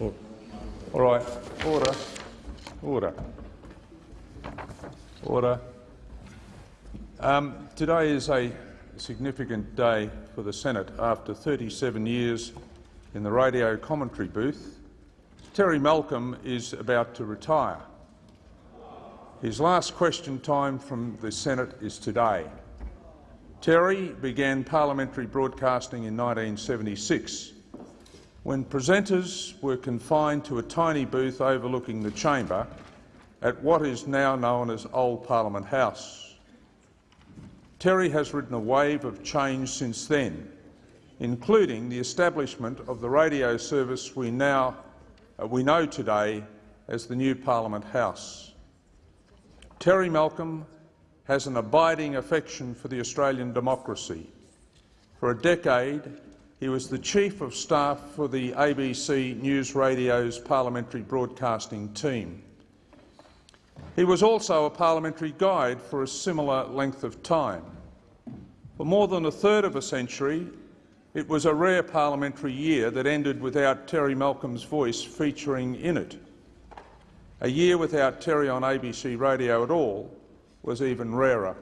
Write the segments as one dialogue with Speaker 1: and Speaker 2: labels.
Speaker 1: All right. Order. Order. Order. Um, today is a significant day for the Senate. After 37 years in the radio commentary booth, Terry Malcolm is about to retire. His last question time from the Senate is today. Terry began parliamentary broadcasting in 1976 when presenters were confined to a tiny booth overlooking the chamber at what is now known as Old Parliament House. Terry has ridden a wave of change since then, including the establishment of the radio service we, now, uh, we know today as the new Parliament House. Terry Malcolm has an abiding affection for the Australian democracy. For a decade, he was the Chief of Staff for the ABC News Radio's parliamentary broadcasting team. He was also a parliamentary guide for a similar length of time. For more than a third of a century, it was a rare parliamentary year that ended without Terry Malcolm's voice featuring in it. A year without Terry on ABC Radio at all was even rarer.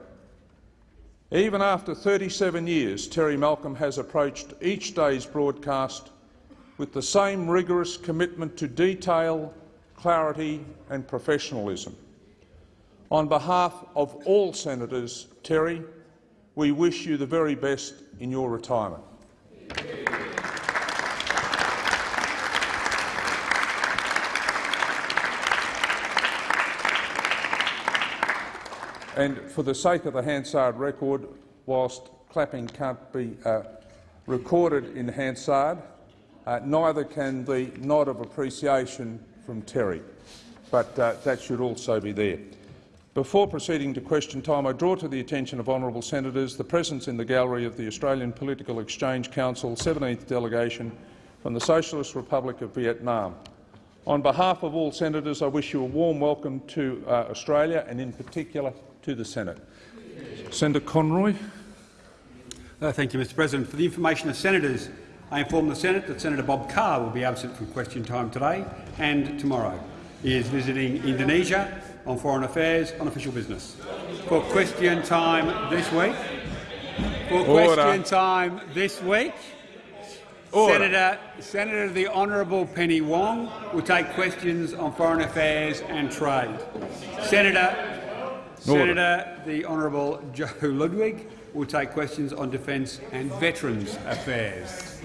Speaker 1: Even after 37 years, Terry Malcolm has approached each day's broadcast with the same rigorous commitment to detail, clarity and professionalism. On behalf of all senators, Terry, we wish you the very best in your retirement. And for the sake of the Hansard record, whilst clapping can't be uh, recorded in Hansard, uh, neither can the nod of appreciation from Terry, but uh, that should also be there. Before proceeding to question time, I draw to the attention of honourable senators the presence in the gallery of the Australian Political Exchange Council 17th delegation from the Socialist Republic of Vietnam. On behalf of all senators, I wish you a warm welcome to uh, Australia and in particular to the Senate. Senator Conroy.
Speaker 2: Uh, thank you, Mr President. For the information of senators, I inform the Senate that Senator Bob Carr will be absent from question time today and tomorrow. He is visiting Indonesia on foreign affairs on official business. For question time this week, for
Speaker 1: Order.
Speaker 2: question time this week,
Speaker 1: Order.
Speaker 2: Senator, Senator the Honourable Penny Wong will take questions on foreign affairs and trade. Senator Senator the Honourable Joe Ludwig will take questions on defence and veterans affairs.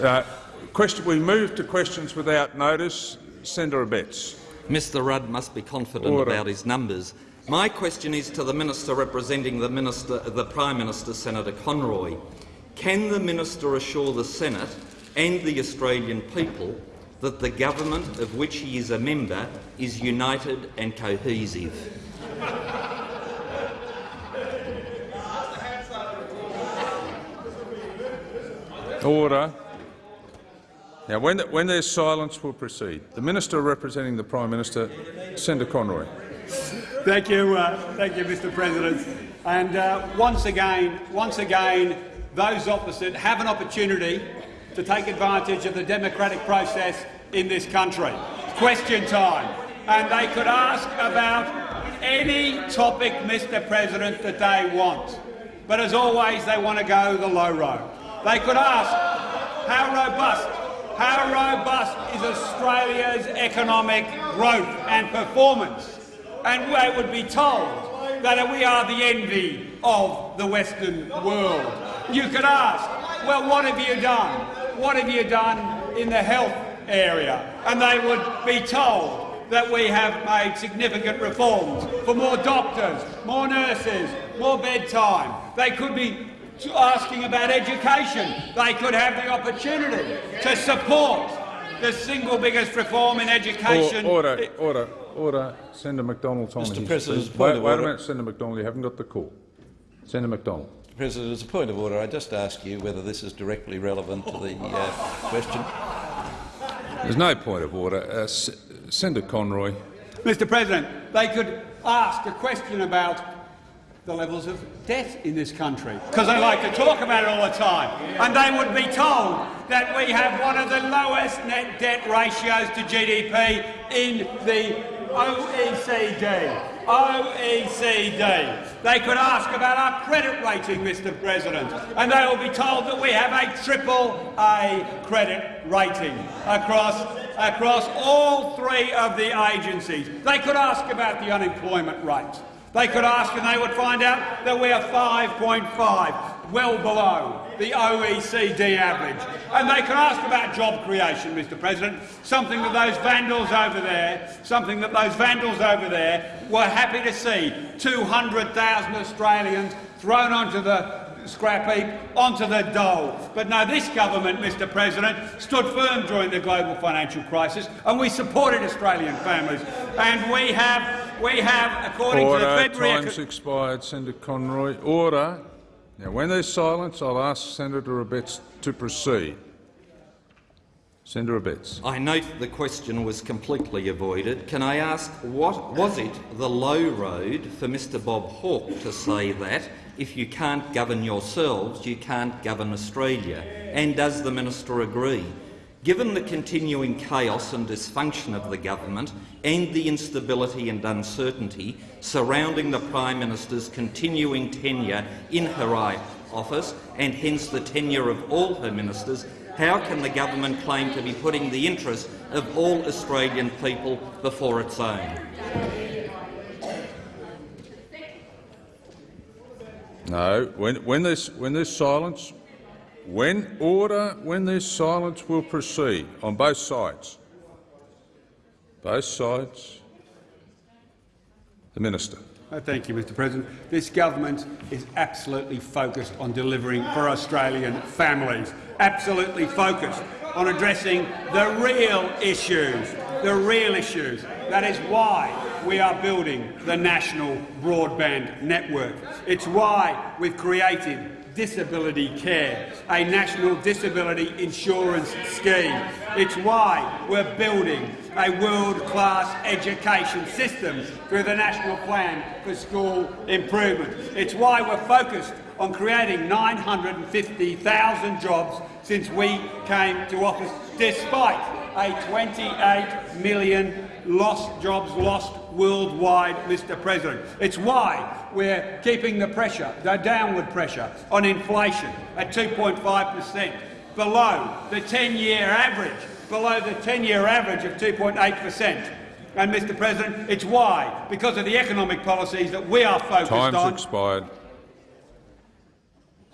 Speaker 1: Uh, question, we move to questions without notice. Senator Abetz.
Speaker 3: Mr Rudd must be confident
Speaker 1: Order.
Speaker 3: about his numbers. My question is to the minister representing the, minister, the Prime Minister, Senator Conroy. Can the minister assure the Senate and the Australian people that the government of which he is a member is united and cohesive?
Speaker 1: Order. Now, when, when there's silence, we'll proceed. The Minister representing the Prime Minister, Senator Conroy.
Speaker 2: Thank you, uh, thank you, Mr. President. And uh, once again, once again, those opposite have an opportunity to take advantage of the democratic process in this country. Question time, and they could ask about any topic, Mr. President, that they want. But as always, they want to go the low road. They could ask how robust, how robust is Australia's economic growth and performance? And they would be told that we are the envy of the Western world. You could ask, well, what have you done? What have you done in the health area? And they would be told that we have made significant reforms for more doctors, more nurses, more bedtime. They could be asking about education. They could have the opportunity to support the single biggest reform in education.
Speaker 1: Order, order, order. Senator Macdonald's on
Speaker 4: Mr.
Speaker 1: his
Speaker 4: President,
Speaker 1: feet. Wait, wait a minute, Senator Macdonald. You haven't got the call. Senator McDonald.
Speaker 4: Mr President, as a point of order, I just ask you whether this is directly relevant to the uh, question.
Speaker 1: There's no point of order. Uh, S Senator Conroy.
Speaker 2: Mr President, they could ask a question about the levels of debt in this country because they like to talk about it all the time. And they would be told that we have one of the lowest net debt ratios to GDP in the OECD. OECD. They could ask about our credit rating, Mr President, and they will be told that we have a triple A credit rating across, across all three of the agencies. They could ask about the unemployment rate. They could ask and they would find out that we are 5.5, well below the OECD average. And they could ask about job creation, Mr President, something that those vandals over there, something that those vandals over there were happy to see 200,000 Australians thrown onto the scrap heap, onto the dole. But no, this government, Mr President, stood firm during the global financial crisis and we supported Australian families. And we have, we have according
Speaker 1: Order.
Speaker 2: to the February...
Speaker 1: Time's expired. Senator Conroy. Order. Now, when there's silence, I'll ask Senator Abetz to proceed. Senator Abetz.
Speaker 3: I note the question was completely avoided. Can I ask, what was it the low road for Mr Bob Hawke to say that if you can't govern yourselves, you can't govern Australia? And does the minister agree? Given the continuing chaos and dysfunction of the government and the instability and uncertainty surrounding the Prime Minister's continuing tenure in her office and hence the tenure of all her ministers, how can the government claim to be putting the interests of all Australian people before its own?
Speaker 1: No. When, when, there's, when there's silence, when order, when there's silence, we'll proceed on both sides. Both sides. The minister.
Speaker 2: Uh, Thank you, Mr President. This government is absolutely focused on delivering for Australian families, absolutely focused on addressing the real issues, the real issues. That is why we are building the national broadband network. It's why we've created disability care, a national disability insurance scheme. It's why we're building a world-class education system through the National Plan for School Improvement. It's why we're focused on creating 950,000 jobs since we came to office, despite a 28 million lost jobs lost worldwide, Mr President. It's why we're keeping the pressure, the downward pressure on inflation at 2.5 per cent, below the 10-year average, below the 10-year average of 2.8 per cent. And, Mr President, it's why, because of the economic policies that we are focused
Speaker 1: Time's
Speaker 2: on,
Speaker 1: expired.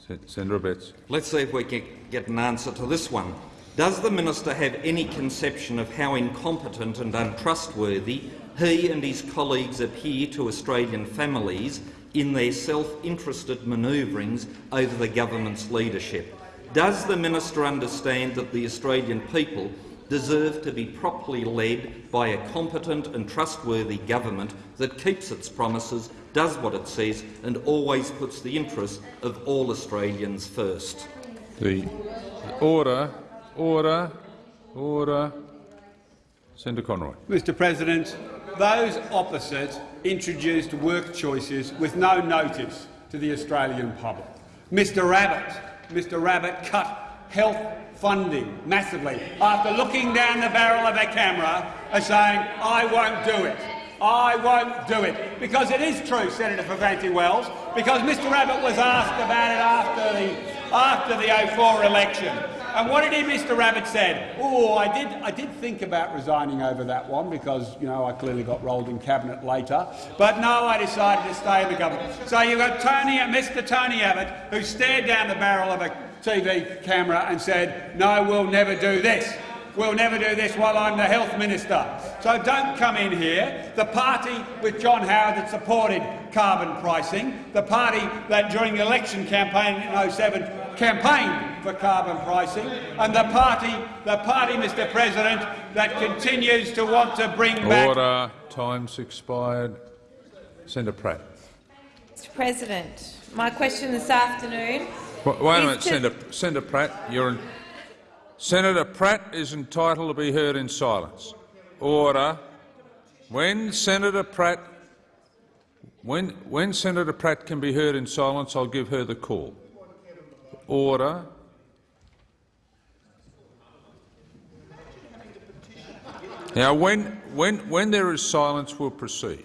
Speaker 1: Sen- Senator Abetz.
Speaker 3: Let's see if we can get an answer to this one. Does the minister have any conception of how incompetent and untrustworthy he and his colleagues appear to Australian families in their self-interested manoeuvrings over the government's leadership? Does the minister understand that the Australian people deserve to be properly led by a competent and trustworthy government that keeps its promises, does what it says and always puts the interests of all Australians first?
Speaker 1: The order, order, order. Senator Conroy.
Speaker 2: Mr President, those opposite introduced work choices with no notice to the Australian public. Mr Abbott, Mr Abbott cut health funding massively after looking down the barrel of a camera and saying, I won't do it. I won't do it. Because it is true, Senator Fierravanti-Wells, because Mr Abbott was asked about it after the, after the 04 election. And what did he, Mr Abbott said? Oh, I did, I did think about resigning over that one because, you know, I clearly got rolled in cabinet later. But no, I decided to stay in the government. So you've got Tony, Mr Tony Abbott, who stared down the barrel of a TV camera and said, no, we'll never do this. We'll never do this while I'm the health minister. So don't come in here. The party with John Howard that supported carbon pricing, the party that during the election campaign in 07 campaigned for carbon pricing, and the party, the party, Mr President, that continues to want to bring back...
Speaker 1: Order. Time's expired. Senator Pratt.
Speaker 5: Mr President, my question this afternoon
Speaker 1: W- Wait a
Speaker 5: is
Speaker 1: minute,
Speaker 5: to-
Speaker 1: Senator, Senator Pratt. You're in, Senator Pratt is entitled to be heard in silence. Order. When Senator Pratt When, when Senator Pratt can be heard in silence, I'll give her the call. Order. Now, when, when, when there is silence, we'll proceed.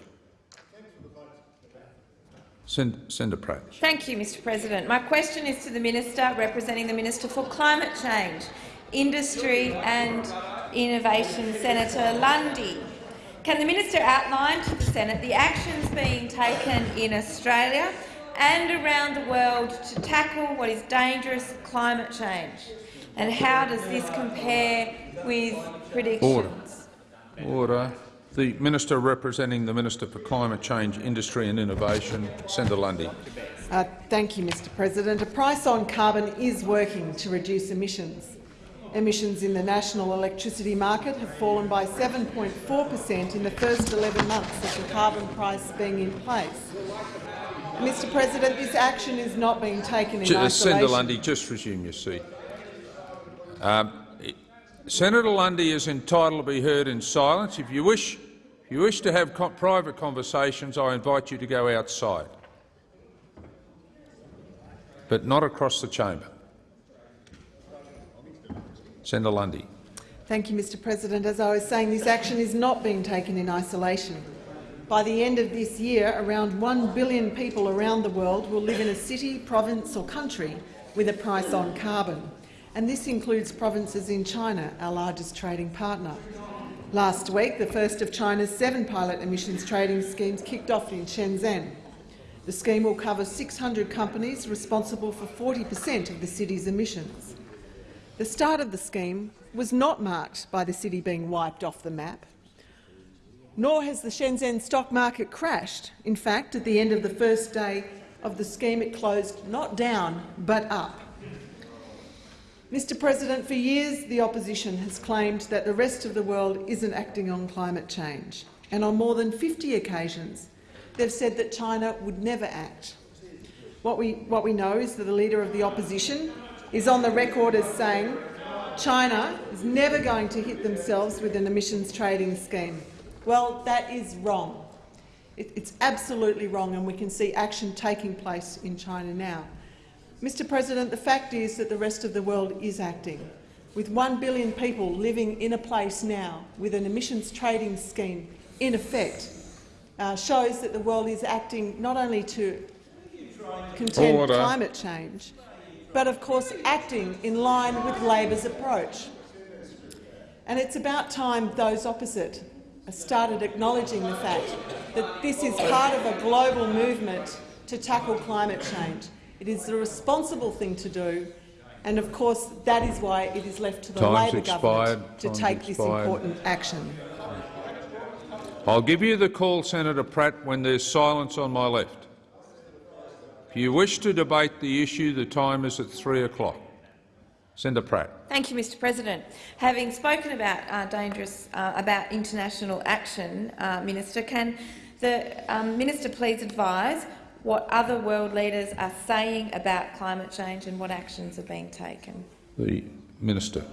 Speaker 1: Senator Pratt.
Speaker 5: Thank you, Mr President. My question is to the Minister representing the Minister for Climate Change, Industry and Innovation, Senator Lundy. Can the minister outline to the Senate the actions being taken in Australia and around the world to tackle what is dangerous climate change? And how does this compare with predictions?
Speaker 1: Order. Order. The Minister representing the Minister for Climate Change, Industry and Innovation, Senator Lundy.
Speaker 6: Uh, thank you, Mr President. A price on carbon is working to reduce emissions. Emissions in the national electricity market have fallen by 7.4 per cent in the first 11 months of the carbon price being in place. Mr President, this action is not being taken in
Speaker 1: Ju-
Speaker 6: isolation.
Speaker 1: Senator Lundy, just resume your seat. Um, Senator Lundy is entitled to be heard in silence. If you wish, if you wish to have co private conversations, I invite you to go outside, but not across the chamber. Senator Lundy.
Speaker 6: Thank you, Mr President. As I was saying, this action is not being taken in isolation. By the end of this year, around 1 billion people around the world will live in a city, province or country with a price on carbon. And this includes provinces in China, our largest trading partner. Last week, the first of China's seven pilot emissions trading schemes kicked off in Shenzhen. The scheme will cover 600 companies responsible for 40 per cent of the city's emissions. The start of the scheme was not marked by the city being wiped off the map, nor has the Shenzhen stock market crashed. In fact, at the end of the first day of the scheme, it closed not down but up. Mr President, for years the opposition has claimed that the rest of the world isn't acting on climate change, and on more than 50 occasions they've said that China would never act. What we, what we know is that the Leader of the Opposition is on the record as saying China is never going to hit themselves with an emissions trading scheme. Well, that is wrong. It, it's absolutely wrong, and we can see action taking place in China now. Mr President, the fact is that the rest of the world is acting. With one billion people living in a place now with an emissions trading scheme in effect, uh, shows that the world is acting not only to contend
Speaker 1: Order.
Speaker 6: climate change, but of course acting in line with Labor's approach. And it's about time those opposite started acknowledging the fact that this is part of a global movement to tackle climate change. It is the responsible thing to do, and of course that is why it is left to the
Speaker 1: Time's
Speaker 6: Labor government to
Speaker 1: Time's
Speaker 6: take this important action.
Speaker 1: I'll give you the call, Senator Pratt, when there's silence on my left. If you wish to debate the issue, the time is at three o'clock. Senator Pratt.
Speaker 5: Thank you, Mr President. Having spoken about uh, dangerous, uh, about international action, uh, Minister, can the um, minister please advise what other world leaders are saying about climate change and what actions are being taken?
Speaker 1: The Minister.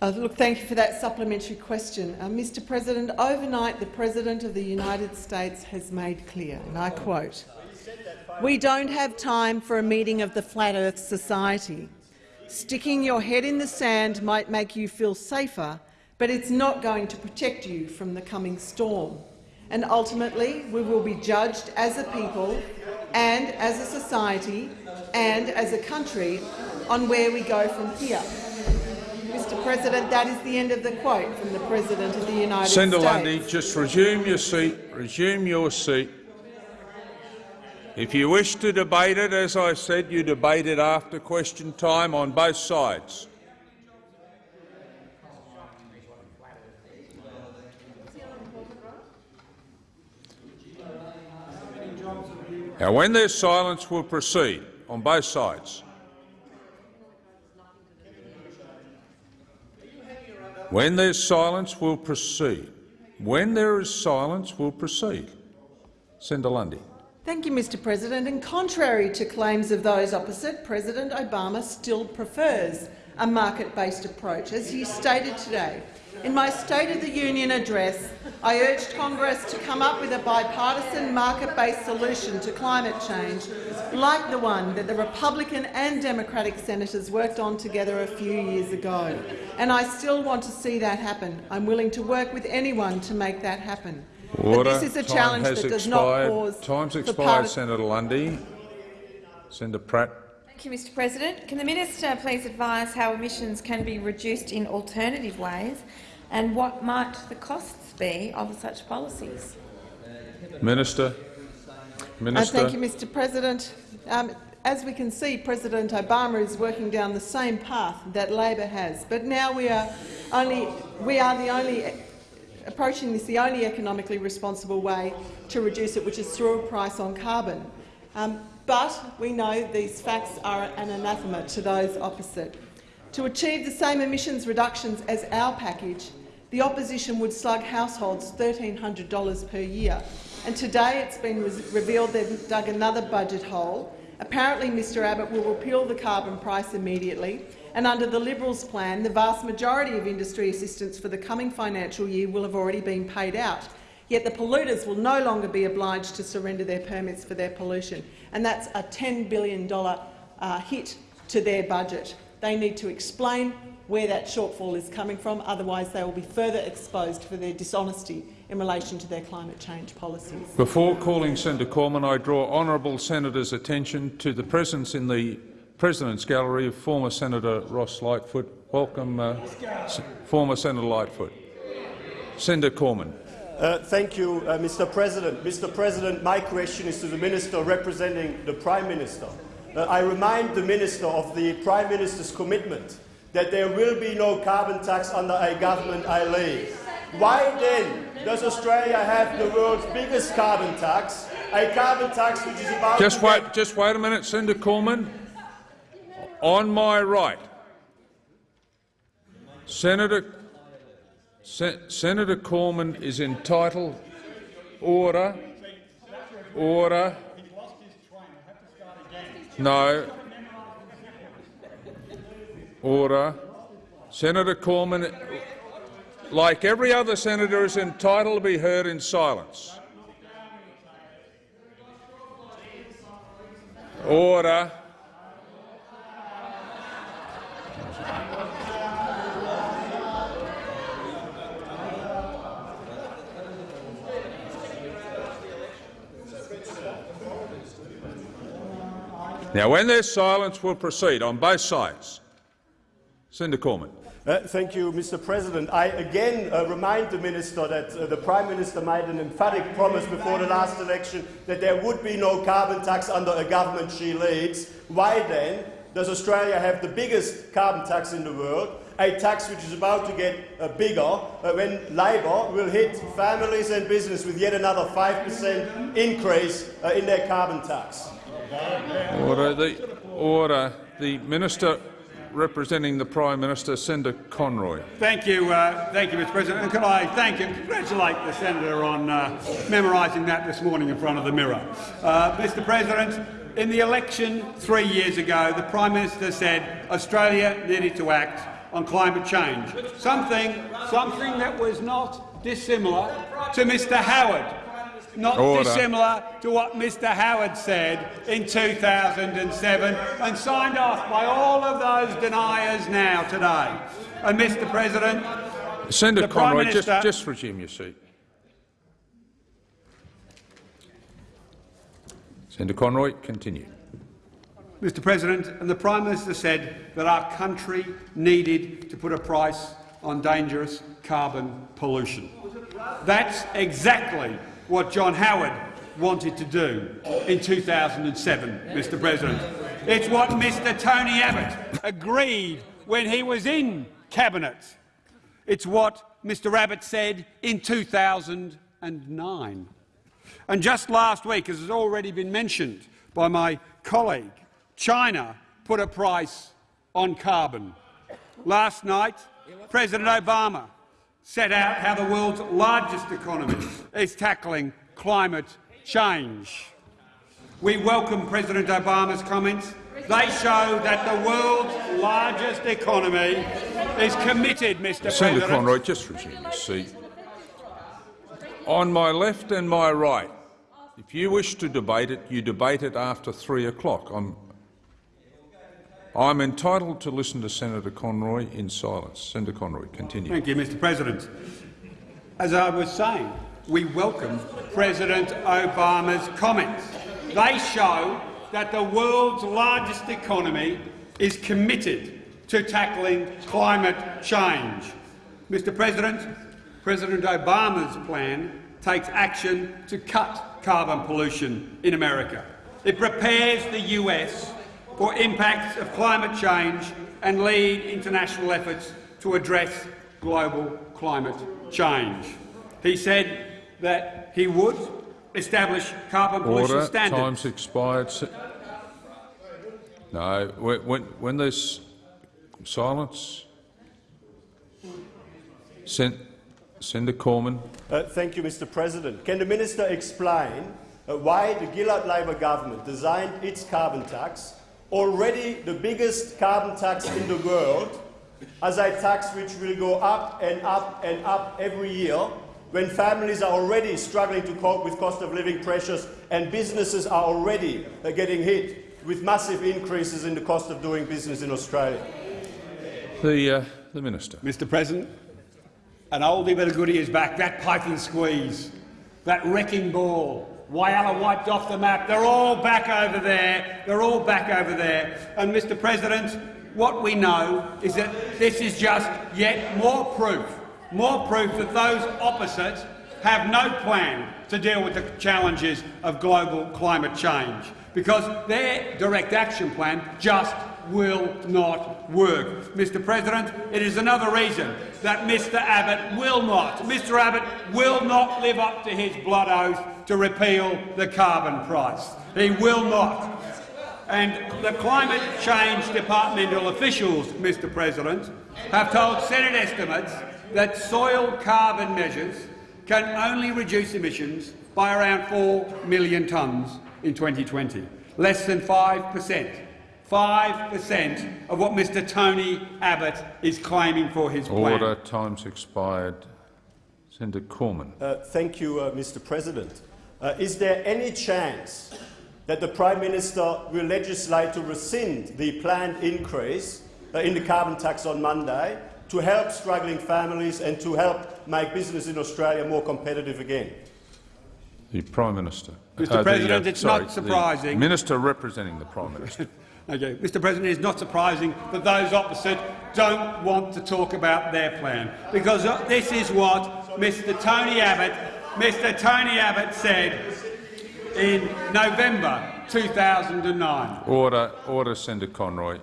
Speaker 6: Uh, look, thank you for that supplementary question. Uh, Mr President, overnight the President of the United States has made clear, and I quote, we don't have time for a meeting of the Flat Earth Society. Sticking your head in the sand might make you feel safer, but it's not going to protect you from the coming storm. And ultimately, we will be judged as a people and as a society and as a country on where we go from here. Mr President, that is the end of the quote from the President of the United
Speaker 1: Senator
Speaker 6: States.
Speaker 1: Lundy, just resume your seat. Resume your seat. If you wish to debate it, as I said, you debate it after question time on both sides. Now, when there's silence, we'll proceed on both sides. When there's silence, we'll proceed. When there is silence, we'll proceed. Senator Lundy.
Speaker 6: Thank you, Mr President. And contrary to claims of those opposite, President Obama still prefers a market-based approach. As he stated today, in my State of the Union address, I urged Congress to come up with a bipartisan market-based solution to climate change, like the one that the Republican and Democratic senators worked on together a few years ago. And I still want to see that happen. I'm willing to work with anyone to make that happen.
Speaker 1: Order.
Speaker 6: But this is a
Speaker 1: Time
Speaker 6: challenge
Speaker 1: has
Speaker 6: that does
Speaker 1: expired.
Speaker 6: not pause
Speaker 1: Time's
Speaker 6: for
Speaker 1: expired, Senator Lundy. Senator Pratt.
Speaker 5: Thank you, Mr President. Can the minister please advise how emissions can be reduced in alternative ways and what might the costs be of such policies?
Speaker 1: Minister.
Speaker 6: Uh,
Speaker 1: Minister.
Speaker 6: thank you, Mr President. Um, as we can see, President Obama is working down the same path that Labor has, but now we are only we are the only approaching this the only economically responsible way to reduce it, which is through a price on carbon. Um, but we know these facts are an anathema to those opposite. To achieve the same emissions reductions as our package, the opposition would slug households $1,300 per year. And today it's been re revealed they've dug another budget hole. Apparently Mr Abbott will repeal the carbon price immediately, and under the Liberals' plan, the vast majority of industry assistance for the coming financial year will have already been paid out. Yet the polluters will no longer be obliged to surrender their permits for their pollution, and that's a $10 billion uh, hit to their budget. They need to explain where that shortfall is coming from, otherwise they will be further exposed for their dishonesty in relation to their climate change policies.
Speaker 1: Before calling Senator Cormann, I draw honourable senators' attention to the presence in the President's Gallery of former Senator Ross Lightfoot. Welcome, uh, former Senator Lightfoot. Senator Cormann.
Speaker 7: Uh, thank you, uh, Mr. President. Mr. President, my question is to the Minister representing the Prime Minister. Uh, I remind the Minister of the Prime Minister's commitment that there will be no carbon tax under a government I lead. Why then does Australia have the world's biggest carbon tax, a carbon tax which is about
Speaker 1: Just wait, just wait a minute, Senator Cormann. On my right, Senator Se Senator Cormann is entitled. Order. Order. No. Order. Senator Cormann, like every other senator, is entitled to be heard in silence. Order. Now, when there's silence, we'll proceed on both sides. Senator Cormann.
Speaker 7: Uh, thank you, Mr. President. I again uh, remind the Minister that uh, the Prime Minister made an emphatic promise before the last election that there would be no carbon tax under a government she leads. Why then does Australia have the biggest carbon tax in the world, a tax which is about to get uh, bigger uh, when Labor will hit families and business with yet another 5% increase uh, in their carbon tax?
Speaker 1: Order. The order. The minister representing the Prime Minister, Senator Conroy.
Speaker 2: Thank you, uh, thank you, Mr. President. And could I thank and congratulate the senator on uh, memorising that this morning in front of the mirror. Uh, Mr. President, in the election three years ago, the Prime Minister said Australia needed to act on climate change, something, something that was not dissimilar to Mr. Howard not
Speaker 1: Order.
Speaker 2: dissimilar to what Mr Howard said in 2007 and signed off by all of those deniers now today. And, Mr President,
Speaker 1: Senator
Speaker 2: The Prime
Speaker 1: Conroy, just, just resume your seat. Senator Conroy, continue.
Speaker 2: Mr President, and the Prime Minister said that our country needed to put a price on dangerous carbon pollution. That's exactly what John Howard wanted to do in 2007, Mr President. It's what Mr Tony Abbott agreed when he was in Cabinet. It's what Mr Abbott said in 2009. And just last week, as has already been mentioned by my colleague, China put a price on carbon. Last night, President Obama set out how the world's largest economy is tackling climate change. We welcome President Obama's comments They show that the world's largest economy is committed, Mr
Speaker 1: Senator
Speaker 2: President.
Speaker 1: Conroy, just resume your seat. On my left and my right, if you wish to debate it, you debate it after three o'clock. I'm, I'm entitled to listen to Senator Conroy in silence. Senator Conroy, continue.
Speaker 2: Thank you, Mr President. As I was saying, we welcome President Obama's comments. They show that the world's largest economy is committed to tackling climate change. Mr President, President Obama's plan takes action to cut carbon pollution in America. It prepares the US for impacts of climate change and lead international efforts to address global climate change. He said that he would establish carbon pollution
Speaker 1: Order.
Speaker 2: standards.
Speaker 1: Time's expired. No. When, when, when there's silence, Sen- Senator Cormann.
Speaker 7: Uh, thank you, Mr President. Can the minister explain uh, why the Gillard Labor government designed its carbon tax, already the biggest carbon tax in the world, as a tax which will go up and up and up every year when families are already struggling to cope with cost of living pressures and businesses are already uh, getting hit with massive increases in the cost of doing business in Australia?
Speaker 1: The, uh, the minister.
Speaker 2: Mr President, an oldie but a goodie is back. That Python squeeze, that wrecking ball, Whyalla wiped off the map. They're all back over there. They're all back over there. And, Mr President, what we know is that this is just yet more proof, more proof that those opposites have no plan to deal with the challenges of global climate change because their direct action plan just will not work. Mr President, it is another reason that Mr Abbott will not, Mr Abbott will not live up to his blood oath to repeal the carbon price. He will not. And the climate change departmental officials, Mr President, have told Senate estimates that soil carbon measures can only reduce emissions by around 4 million tonnes in 2020, less than 5 per cent. 5 per cent of what Mr Tony Abbott is claiming for his plan.
Speaker 1: Order. Time's expired. Senator Cormann.
Speaker 7: Uh, thank you, uh, Mr President. Uh, is there any chance that the Prime Minister will legislate to rescind the planned increase uh, in the carbon tax on Monday to help struggling families and to help make business in Australia more competitive again?
Speaker 1: The Prime Minister.
Speaker 2: Mr.
Speaker 1: the,
Speaker 2: President, it's
Speaker 1: sorry,
Speaker 2: not surprising-
Speaker 1: The minister representing the Prime Minister.
Speaker 2: Okay. Mr President, it is not surprising that those opposite don't want to talk about their plan, because uh, this is what Mr Tony Abbott, Mr Tony Abbott said in November 2009.
Speaker 1: order. Order. Senator Conroy.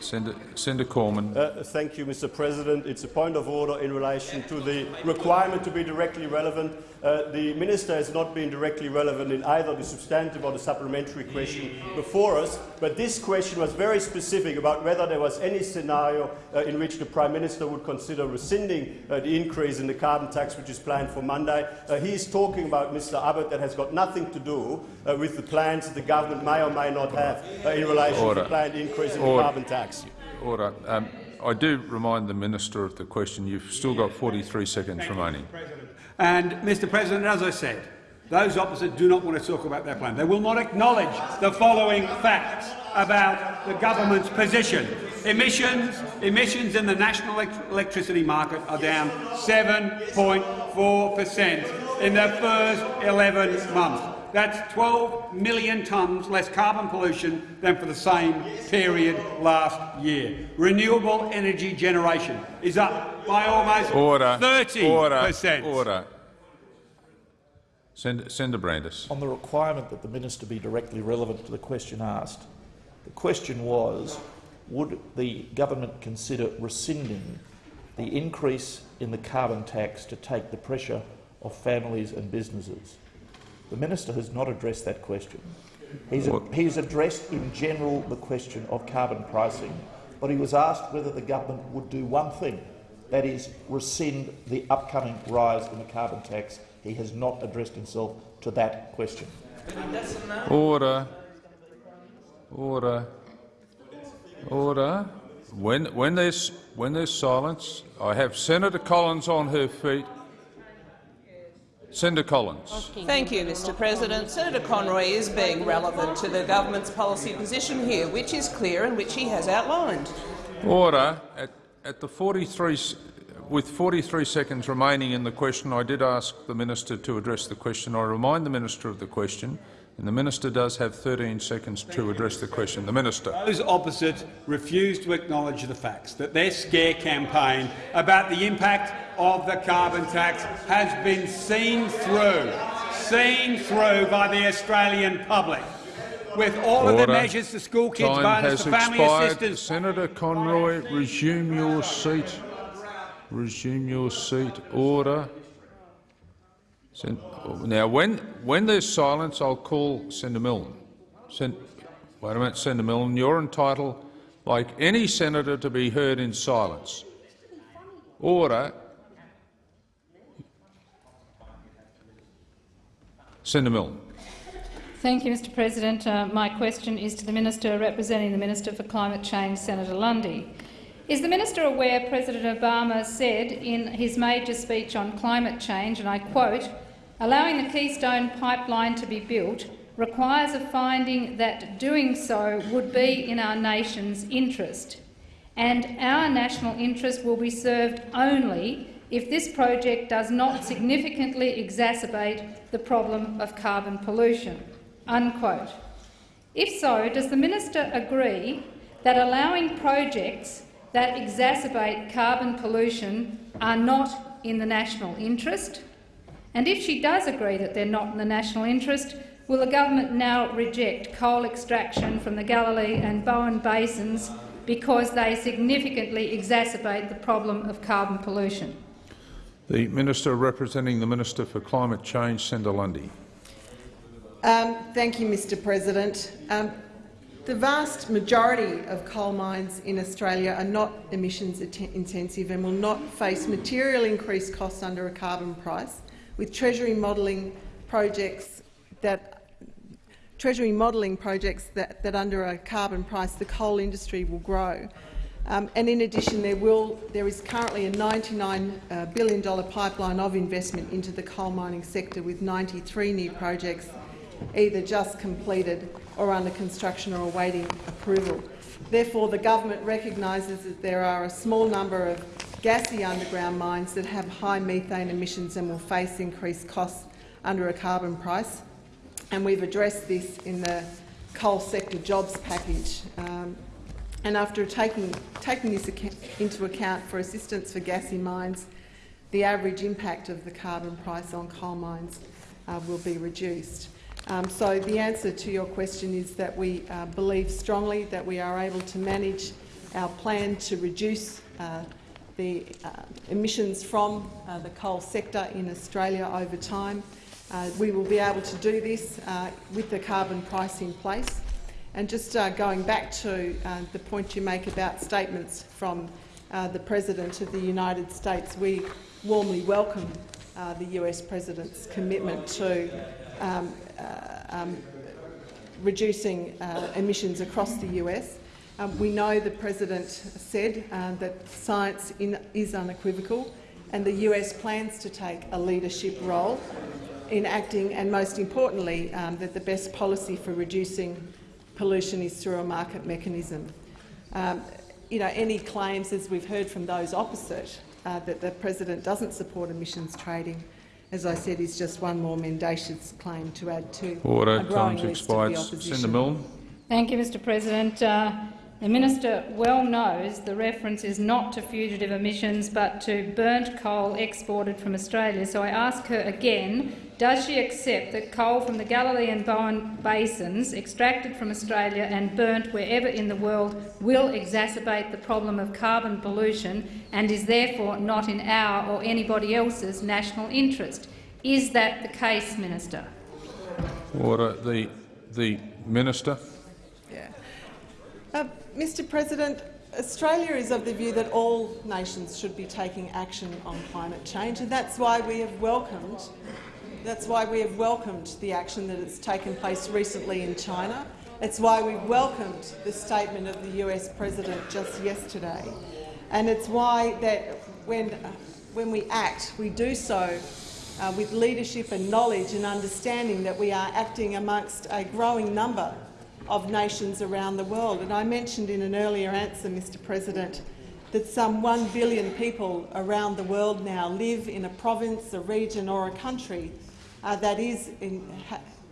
Speaker 1: Senator, Senator Cormann.
Speaker 7: Uh, thank you, Mr President. It's a point of order in relation to the requirement to be directly relevant. Uh, the minister has not been directly relevant in either the substantive or the supplementary question before us, but this question was very specific about whether there was any scenario uh, in which the Prime Minister would consider rescinding uh, the increase in the carbon tax which is planned for Monday. Uh, he is talking about Mr Abbott that has got nothing to do uh, with the plans that the government may or may not have uh, in relation
Speaker 1: Order.
Speaker 7: to the planned increase in
Speaker 1: Order.
Speaker 7: the carbon tax.
Speaker 1: Order. Um, I do remind the minister of the question. You've still got 43 seconds remaining.
Speaker 2: And, Mr President, as I said, those opposite do not want to talk about their plan. They will not acknowledge the following facts about the government's position. Emissions, emissions in the national electricity market are down 7.4 per cent in the first 11 months. That's 12 million tonnes less carbon pollution than for the same period last year. Renewable energy generation is up by almost
Speaker 1: Order.
Speaker 2: 30
Speaker 1: Order.
Speaker 2: per cent.
Speaker 1: Order. Senator, Senator Brandis.
Speaker 8: On the requirement that the minister be directly relevant to the question asked, the question was, would the government consider rescinding the increase in the carbon tax to take the pressure off families and businesses? The minister has not addressed that question. He's, he's addressed in general the question of carbon pricing, but he was asked whether the government would do one thing, that is, rescind the upcoming rise in the carbon tax. He has not addressed himself to that question.
Speaker 1: Order. Order. Order. When, when, there's, when there's silence, I have Senator Collins on her feet. Senator Collins.
Speaker 9: Thank you, Mr President. Senator Conroy is being relevant to the government's policy position here, which is clear and which he has outlined.
Speaker 1: Order. At, at the 43, s- with 43 seconds remaining in the question, I did ask the minister to address the question. I remind the minister of the question, and the minister does have 13 seconds to address the question. The minister.
Speaker 2: Those opposite refuse to acknowledge the facts that their scare campaign about the impact of the carbon tax has been seen through, seen through by the Australian public. With all of the measures, the school kids
Speaker 1: Time
Speaker 2: bonus,
Speaker 1: has
Speaker 2: the family
Speaker 1: expired.
Speaker 2: assistance,
Speaker 1: Senator Conroy, resume your seat. Resume your seat. Order. Now, when, when there's silence, I'll call Senator Milne. Sen- wait a minute, Senator Milne. You're entitled, like any senator, to be heard in silence. Order. Senator Milne.
Speaker 10: Thank you, Mr President. Uh, my question is to the Minister representing the Minister for Climate Change, Senator Lundy. Is the minister aware President Obama said in his major speech on climate change, and I quote, allowing the Keystone pipeline to be built requires a finding that doing so would be in our nation's interest, and our national interest will be served only if this project does not significantly exacerbate the problem of carbon pollution. Unquote. If so, does the minister agree that allowing projects that exacerbate carbon pollution are not in the national interest? And if she does agree that they're not in the national interest, will the government now reject coal extraction from the Galilee and Bowen basins because they significantly exacerbate the problem of carbon pollution?
Speaker 1: The Minister representing the Minister for Climate Change, Senator Lundy.
Speaker 6: Um, thank you, Mr President. Um, the vast majority of coal mines in Australia are not emissions intensive and will not face material increased costs under a carbon price, with Treasury modelling projects that Treasury modelling projects that, that under a carbon price the coal industry will grow. Um, and in addition, there, will, there is currently a $99 uh, billion pipeline of investment into the coal mining sector, with 93 new projects either just completed or under construction or awaiting approval. Therefore, the government recognises that there are a small number of gassy underground mines that have high methane emissions and will face increased costs under a carbon price. And we've addressed this in the coal sector jobs package. Um, and after taking, taking this into account for assistance for gassy mines, the average impact of the carbon price on coal mines uh, will be reduced. Um, so the answer to your question is that we uh, believe strongly that we are able to manage our plan to reduce uh, the uh, emissions from uh, the coal sector in Australia over time. Uh, we will be able to do this with the carbon price in place. And just going back to the point you make about statements from the President of the United States, we warmly welcome uh, the US President's commitment to um, uh, um, reducing uh, emissions across the US. Um, we know the President said uh, that science in, is unequivocal and the US plans to take a leadership role in acting and, most importantly, um, that the best policy for reducing pollution is through a market mechanism. Um, you know, any claims, as we've heard from those opposite, uh, that the President doesn't support emissions trading, as I said, is just one more mendacious claim to add to
Speaker 1: Order.
Speaker 6: a growing
Speaker 1: Time's
Speaker 6: list of the
Speaker 1: expired.
Speaker 6: opposition.
Speaker 1: Senator Milne.
Speaker 10: Thank you, Mr President. Uh, the minister well knows the reference is not to fugitive emissions but to burnt coal exported from Australia. So I ask her again, does she accept that coal from the Galilee and Bowen basins extracted from Australia and burnt wherever in the world will exacerbate the problem of carbon pollution and is therefore not in our or anybody else's national interest? Is that the case, Minister?
Speaker 1: Order. The, the Minister.
Speaker 6: Uh, Mr President, Australia is of the view that all nations should be taking action on climate change, and that's why we have welcomed that's why we have welcomed the action that has taken place recently in China It's why we welcomed the statement of the US President just yesterday. And it's why that when, uh, when we act, we do so uh, with leadership and knowledge and understanding that we are acting amongst a growing number of nations around the world. And I mentioned in an earlier answer, Mr President, that some 1 billion people around the world now live in a province, a region or a country uh, that is in,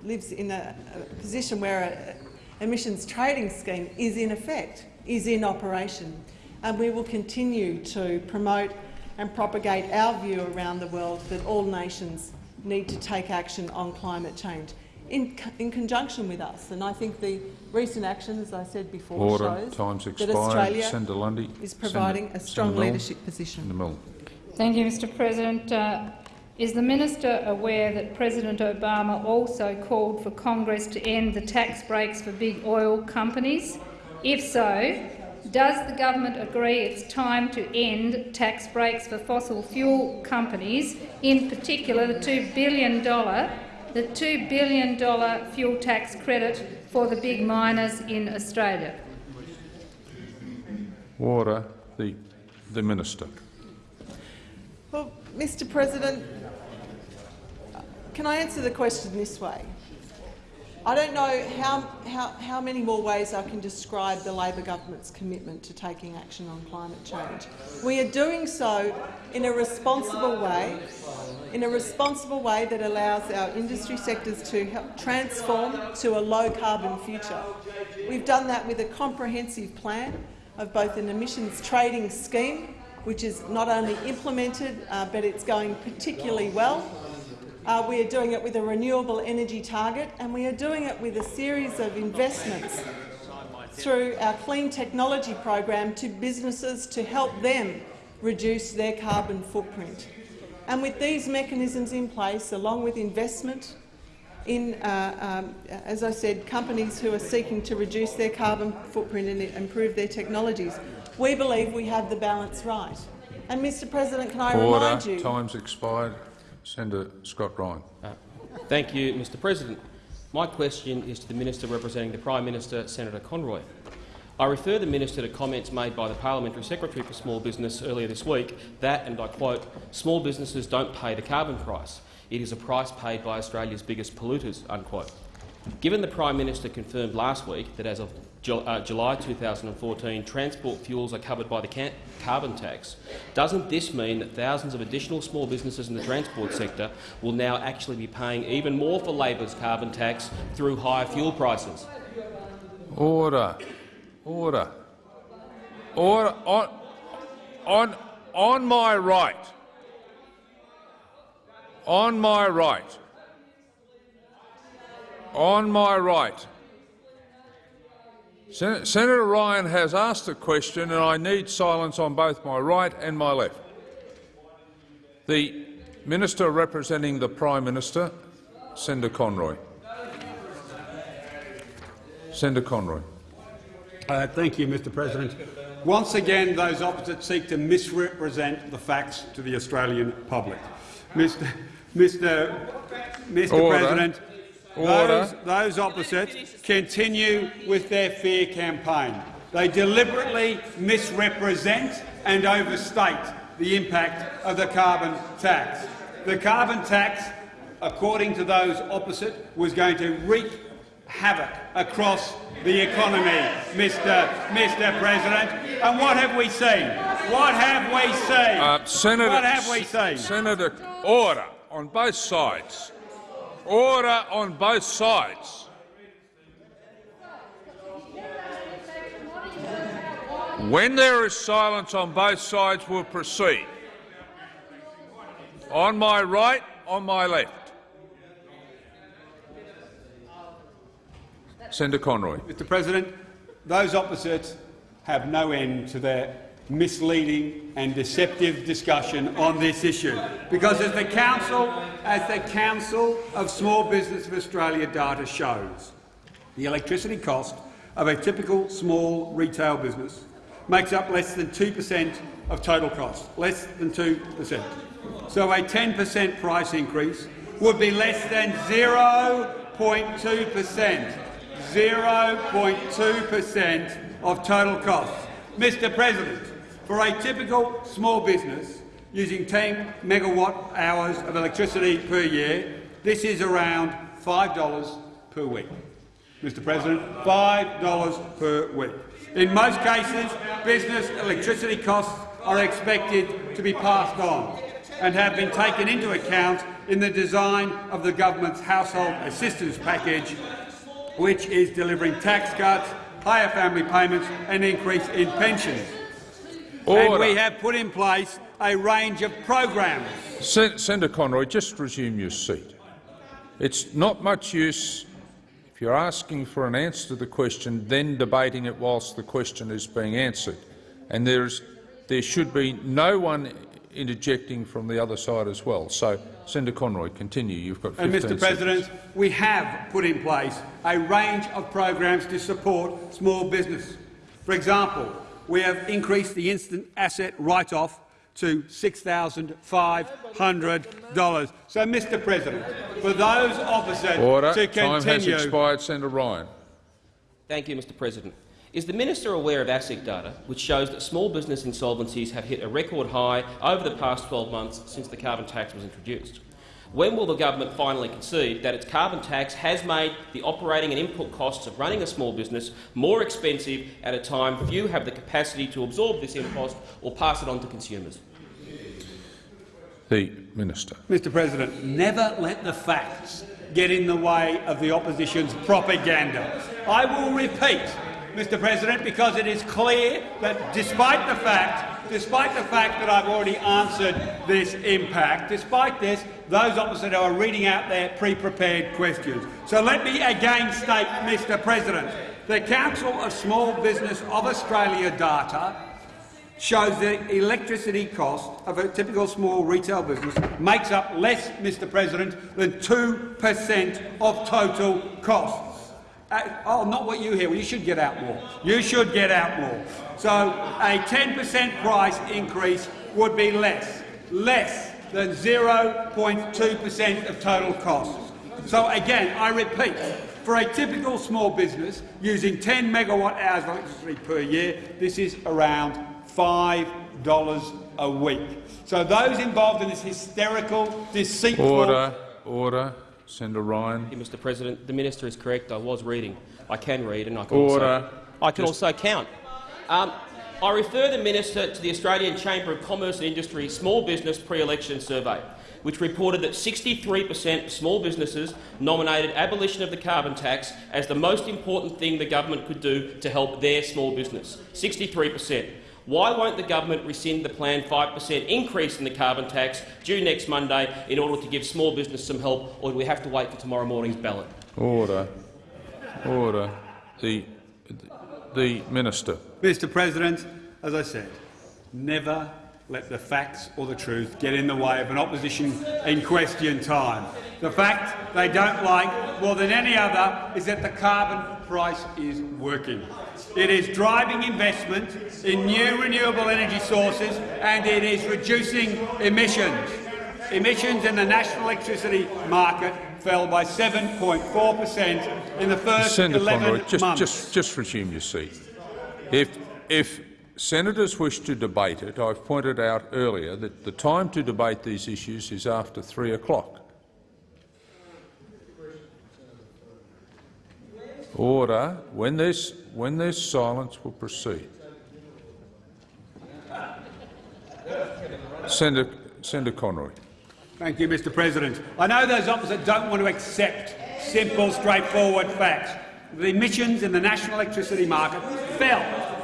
Speaker 6: lives in a, a position where an emissions trading scheme is in effect, is in operation. And we will continue to promote and propagate our view around the world that all nations need to take action on climate change in, in conjunction with us. And I think the recent action, as I said before,
Speaker 1: Order.
Speaker 6: shows
Speaker 1: Time's
Speaker 6: that
Speaker 1: expired.
Speaker 6: Australia
Speaker 1: Senator Lundy.
Speaker 6: is providing
Speaker 1: Senator-
Speaker 6: a strong
Speaker 1: Senator
Speaker 6: leadership position.
Speaker 1: Senator Milne.
Speaker 10: Thank you, Mr President. Uh, is the minister aware that President Obama also called for Congress to end the tax breaks for big oil companies? If so, does the government agree it's time to end tax breaks for fossil fuel companies, in particular the $2 billion, the $2 billion fuel tax credit for the big miners in Australia?
Speaker 1: Water, The, the minister.
Speaker 6: Well, Mr President, can I answer the question this way? I don't know how, how, how many more ways I can describe the Labor government's commitment to taking action on climate change. We are doing so in a responsible way, in a responsible way that allows our industry sectors to help transform to a low-carbon future. We've done that with a comprehensive plan of both an emissions trading scheme, which is not only implemented, uh, but it's going particularly well, uh, we are doing it with a renewable energy target, and we are doing it with a series of investments through our clean technology program to businesses to help them reduce their carbon footprint. And with these mechanisms in place, along with investment in, uh, um, as I said, companies who are seeking to reduce their carbon footprint and improve their technologies, we believe we have the balance right. And, Mr President, can I
Speaker 1: Order.
Speaker 6: remind you—
Speaker 1: Time's expired. Senator Scott Ryan.
Speaker 11: Uh, thank you, Mr President. My question is to the Minister representing the Prime Minister, Senator Conroy. I refer the Minister to comments made by the Parliamentary Secretary for Small Business earlier this week that, and I quote, small businesses don't pay the carbon price. It is a price paid by Australia's biggest polluters, unquote. Given the Prime Minister confirmed last week that as of Uh, July 2014 transport fuels are covered by the carbon tax, doesn't this mean that thousands of additional small businesses in the transport sector will now actually be paying even more for Labor's carbon tax through higher fuel prices?
Speaker 1: Order. Order. Order. On, on, on my right. On my right. On my right. Sen Senator Ryan has asked a question and I need silence on both my right and my left. The Minister representing the Prime Minister, Senator Conroy. Senator Conroy.
Speaker 2: Uh, thank you, Mr President. Once again, those opposite seek to misrepresent the facts to the Australian public. Mr, Mr, Mr
Speaker 1: Order.
Speaker 2: President,
Speaker 1: Order.
Speaker 2: those, those opposite continue with their fear campaign. They deliberately misrepresent and overstate the impact of the carbon tax. The carbon tax, according to those opposite, was going to wreak havoc across the economy, Mr. Mr. President. And what have we seen? What have we seen?
Speaker 1: Uh, Senator,
Speaker 2: what have we seen?
Speaker 1: Senator, order on both sides. Order on both sides. When there is silence on both sides, we'll proceed. On my right, on my left. Senator Conroy.
Speaker 2: Mr President, those opposites have no end to their misleading and deceptive discussion on this issue. Because as the Council, as the Council of Small Business of Australia data shows, the electricity cost of a typical small retail business makes up less than 2 per cent of total cost, less than 2 per cent. So a 10 per cent price increase would be less than 0.2 per cent 0.2 per cent of total costs. Mr President, for a typical small business using 10 megawatt hours of electricity per year, this is around $5 per week. Mr President, $5 per week. In most cases, business electricity costs are expected to be passed on and have been taken into account in the design of the government's household assistance package, which is delivering tax cuts, higher family payments and increase in pensions. And we have put in place a range of programs.
Speaker 1: Sen Senator Conroy, just resume your seat. It's not much use if you're asking for an answer to the question, then debating it whilst the question is being answered. And there, is, there should be no one interjecting from the other side as well. So, Senator Conroy, continue. You've got 15
Speaker 2: And Mr President, we have put in place a range of programs to support small business. For example, we have increased the instant asset write-off to $6,500. So, Mr President, for those opposite
Speaker 1: Order.
Speaker 2: to
Speaker 1: Time has expired. Senator Ryan.
Speaker 11: Thank you, Mr President. Is the minister aware of ASIC data, which shows that small business insolvencies have hit a record high over the past 12 months since the carbon tax was introduced? When will the government finally concede that its carbon tax has made the operating and input costs of running a small business more expensive at a time few have the capacity to absorb this impost or pass it on to consumers?
Speaker 1: The Minister.
Speaker 2: Mr President, never let the facts get in the way of the opposition's propaganda. I will repeat, Mr President, because it is clear that despite the fact, despite the fact that I've already answered this impact, despite this, those opposite are reading out their pre-prepared questions. So let me again state, Mr President, the Council of Small Business of Australia data shows the electricity cost of a typical small retail business makes up less, Mr President, than 2 per cent of total costs. Uh, oh, not what you hear. Well, you should get out more. You should get out more. So a 10 per cent price increase would be less, less than 0.2 per cent of total costs. So again, I repeat, for a typical small business using 10 megawatt hours of electricity per year, this is around $5 a week. So those involved in this hysterical, deceitful...
Speaker 1: Order. Order. Senator Ryan.
Speaker 11: Thank you, Mr President. The minister is correct. I was reading. I can read and I can
Speaker 1: Order.
Speaker 11: also, I can
Speaker 1: Just-
Speaker 11: also count. Um, I refer the minister to the Australian Chamber of Commerce and Industry Small Business Pre-Election Survey, which reported that 63 per cent of small businesses nominated abolition of the carbon tax as the most important thing the government could do to help their small business. 63 per cent. Why won't the government rescind the planned 5 per cent increase in the carbon tax due next Monday in order to give small business some help, or do we have to wait for tomorrow morning's ballot?
Speaker 1: Order. Order. The, the Minister.
Speaker 2: Mr President, as I said, never let the facts or the truth get in the way of an opposition in question time. The fact they don't like more than any other is that the carbon price is working. It is driving investment in new renewable energy sources and it is reducing emissions. Emissions in the national electricity market fell by 7.4 per cent in the first
Speaker 1: Senator
Speaker 2: 11
Speaker 1: Conroy, just,
Speaker 2: months.
Speaker 1: just, just resume your seat. If, if senators wish to debate it, I've pointed out earlier that the time to debate these issues is after three o'clock. Order. When there's, when there's silence, we'll proceed. Senator, Senator Conroy.
Speaker 2: Thank you, Mr President. I know those opposite don't want to accept simple, straightforward facts. The emissions in the national electricity market fell,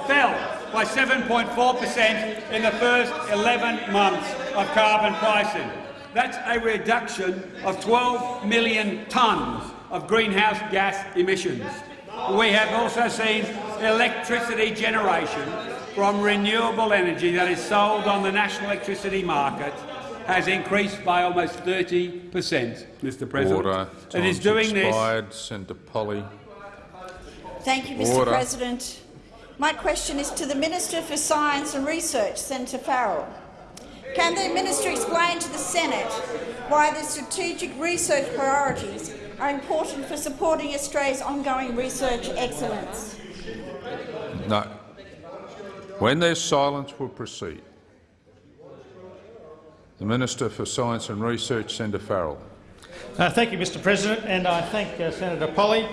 Speaker 2: fell by 7.4 per cent in the first 11 months of carbon pricing. That's a reduction of 12 million tonnes of greenhouse gas emissions. We have also seen electricity generation from renewable energy that is sold on the national electricity market has increased by almost 30 per cent, Mr President.
Speaker 1: Order.
Speaker 2: It is doing this.
Speaker 1: Senator Polley.
Speaker 12: Thank you, Mr
Speaker 1: Order.
Speaker 12: President. My question is to the Minister for Science and Research, Senator Farrell. Can the minister explain to the Senate why the strategic research priorities are important for supporting Australia's ongoing research excellence?
Speaker 1: No. When there's silence, we'll proceed. The Minister for Science and Research, Senator Farrell.
Speaker 13: Uh, thank you, Mr President, and I thank uh, Senator Polley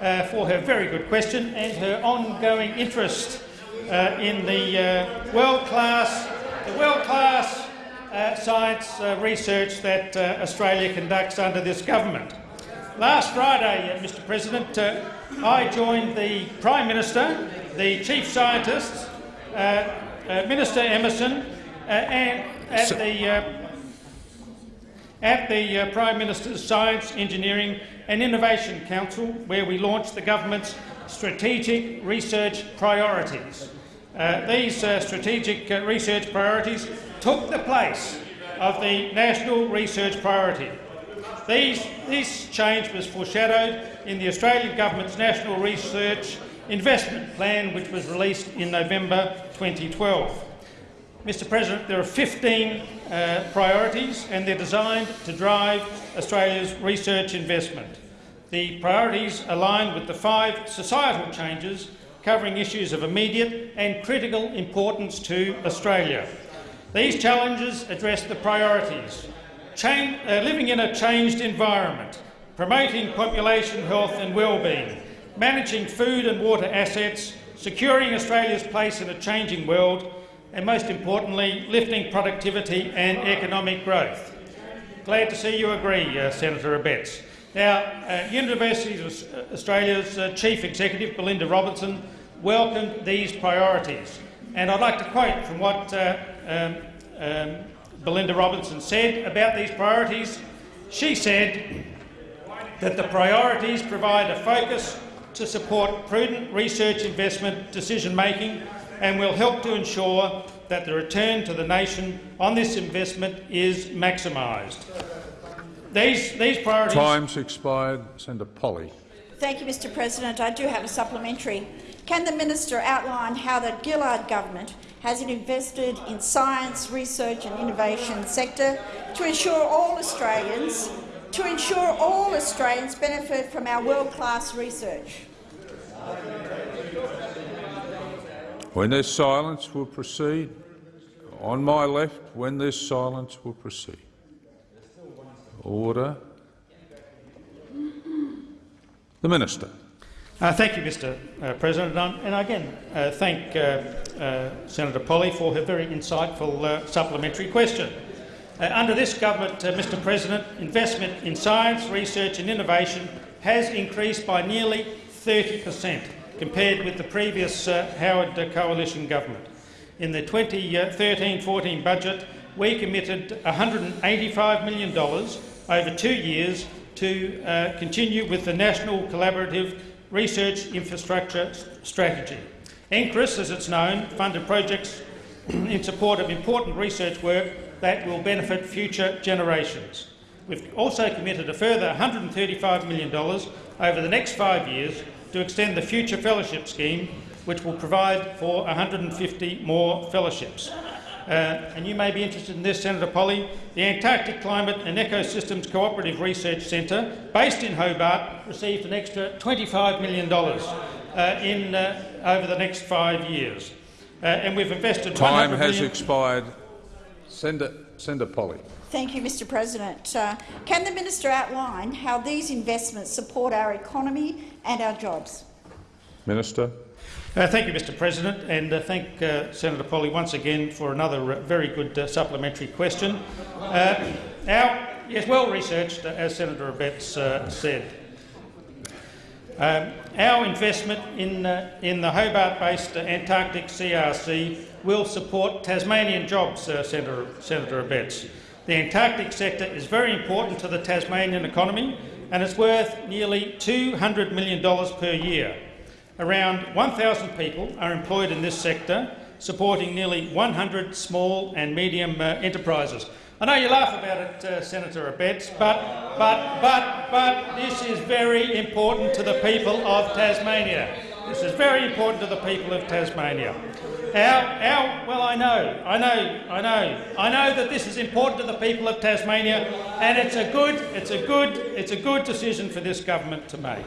Speaker 13: uh, for her very good question and her ongoing interest uh, in the uh, world-class the world-class uh, science research that Australia conducts under this government. Last Friday, Mr President, I joined the Prime Minister, the Chief Scientist, Minister Emerson, and at the at the uh, Prime Minister's Science, Engineering and Innovation Council, where we launched the government's strategic research priorities. Uh, these uh, strategic uh, research priorities took the place of the national research priority. These, this change was foreshadowed in the Australian Government's National Research Investment Plan, which was released in November 2012. Mr President, there are 15 uh, priorities and they're designed to drive Australia's research investment. The priorities align with the five societal changes covering issues of immediate and critical importance to Australia. These challenges address the priorities. Uh, living in a changed environment, promoting population health and well-being, managing food and water assets, securing Australia's place in a changing world, and most importantly, lifting productivity and economic growth. Glad to see you agree, uh, Senator Abetz. Now, uh, University of Australia's uh, Chief Executive, Belinda Robinson, welcomed these priorities. And I'd like to quote from what uh, um, um, Belinda Robinson said about these priorities. She said that the priorities provide a focus to support prudent research investment decision-making and will help to ensure that the return to the nation on this investment is maximised. These, these priorities...
Speaker 1: Time's expired. Senator Polley.
Speaker 12: Thank you, Mr President. I do have a supplementary. Can the minister outline how the Gillard government has invested in science, research and innovation sector to ensure all Australians to ensure all Australians benefit from our world-class research?
Speaker 1: When there's silence, we'll proceed. On my left, when there's silence, we'll proceed. Order. The Minister.
Speaker 13: Uh, thank you, Mr uh, President. Um, and again, uh, thank uh, uh, Senator Polley for her very insightful uh, supplementary question. under this government, Mr President, investment in science, research and innovation has increased by nearly 30 per cent compared with the previous uh, Howard coalition government. In the 2013-14 budget, we committed $185 million over two years to uh, continue with the National Collaborative Research Infrastructure Strategy. NCRIS, as it's known, funded projects in support of important research work that will benefit future generations. We've also committed a further $135 million over the next five years to extend the Future Fellowship Scheme, which will provide for 150 more fellowships. Uh, and you may be interested in this, Senator Polley, The Antarctic Climate and Ecosystems Cooperative Research Centre, based in Hobart, received an extra $25 million uh, in, uh, over the next five years. Uh, and we've invested
Speaker 1: Time has expired. Senator, Senator Polley.
Speaker 12: Thank you, Mr President. Uh, can the minister outline how these investments support our economy and our jobs?
Speaker 1: Minister.
Speaker 13: Uh, thank you, Mr President, and uh, thank uh, Senator Polley once again for another uh, very good uh, supplementary question. our, yes, well researched, as Senator Abetz said. Um, our investment in, in the Hobart-based Antarctic CRC will support Tasmanian jobs, Senator, Senator Abetz. The Antarctic sector is very important to the Tasmanian economy and it's worth nearly $200 million per year. Around 1,000 people are employed in this sector, supporting nearly 100 small and medium uh, enterprises. I know you laugh about it, uh, Senator Abetz, but, but, but, but this is very important to the people of Tasmania. This is very important to the people of Tasmania. Our, our, well, I know, I know, I know, I know that this is important to the people of Tasmania, and it's a good, it's a good, it's a good decision for this government to make.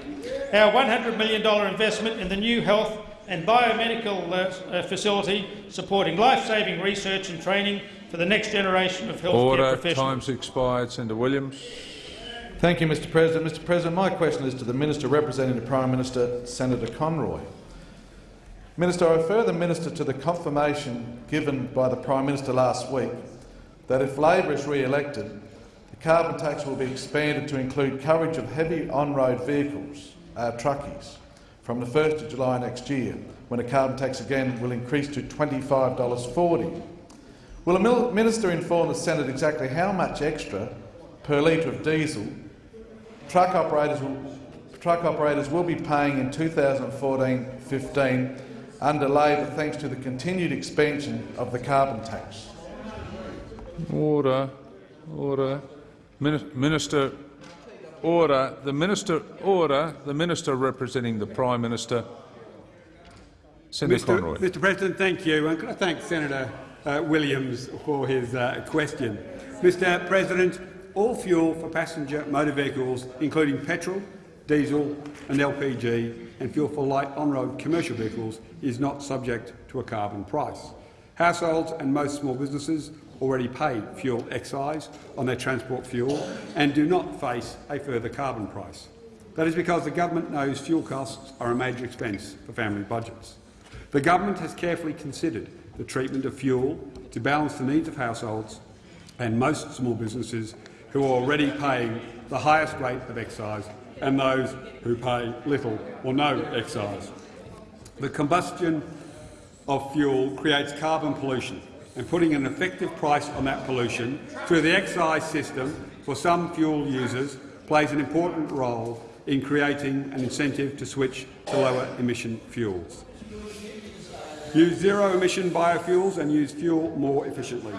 Speaker 13: Our $100 million investment in the new health and biomedical uh, uh, facility supporting life-saving research and training for the next generation of healthcare
Speaker 1: Order.
Speaker 13: professionals.
Speaker 1: Time's expired. Senator Williams.
Speaker 14: Thank you, Mr President. Mr President, my question is to the Minister representing the Prime Minister, Senator Conroy. Minister, I refer the Minister to the confirmation given by the Prime Minister last week that if Labor is re-elected, the carbon tax will be expanded to include coverage of heavy on-road vehicles, uh, truckies, from the 1st of July next year, when the carbon tax again will increase to $25.40. Will the Minister inform the Senate exactly how much extra per litre of diesel truck operators will, truck operators will be paying in 2014-15 under Labor thanks to the continued expansion of the carbon tax?
Speaker 1: Order. Order. Min- Minister. Order. The minister. Order. The minister representing the Prime Minister. Senator
Speaker 2: Mr.
Speaker 1: Conroy.
Speaker 2: Mr President, thank you. And can I thank Senator uh, Williams for his uh, question. Mr President, all fuel for passenger motor vehicles, including petrol, diesel and LPG, and fuel for light on-road commercial vehicles, is not subject to a carbon price. Households and most small businesses already pay fuel excise on their transport fuel and do not face a further carbon price. That is because the government knows fuel costs are a major expense for family budgets. The government has carefully considered the treatment of fuel to balance the needs of households and most small businesses who are already paying the highest rate of excise and those who pay little or no excise. The combustion of fuel creates carbon pollution, and putting an effective price on that pollution through the excise system for some fuel users plays an important role in creating an incentive to switch to lower emission fuels. Use zero-emission biofuels and use fuel more efficiently.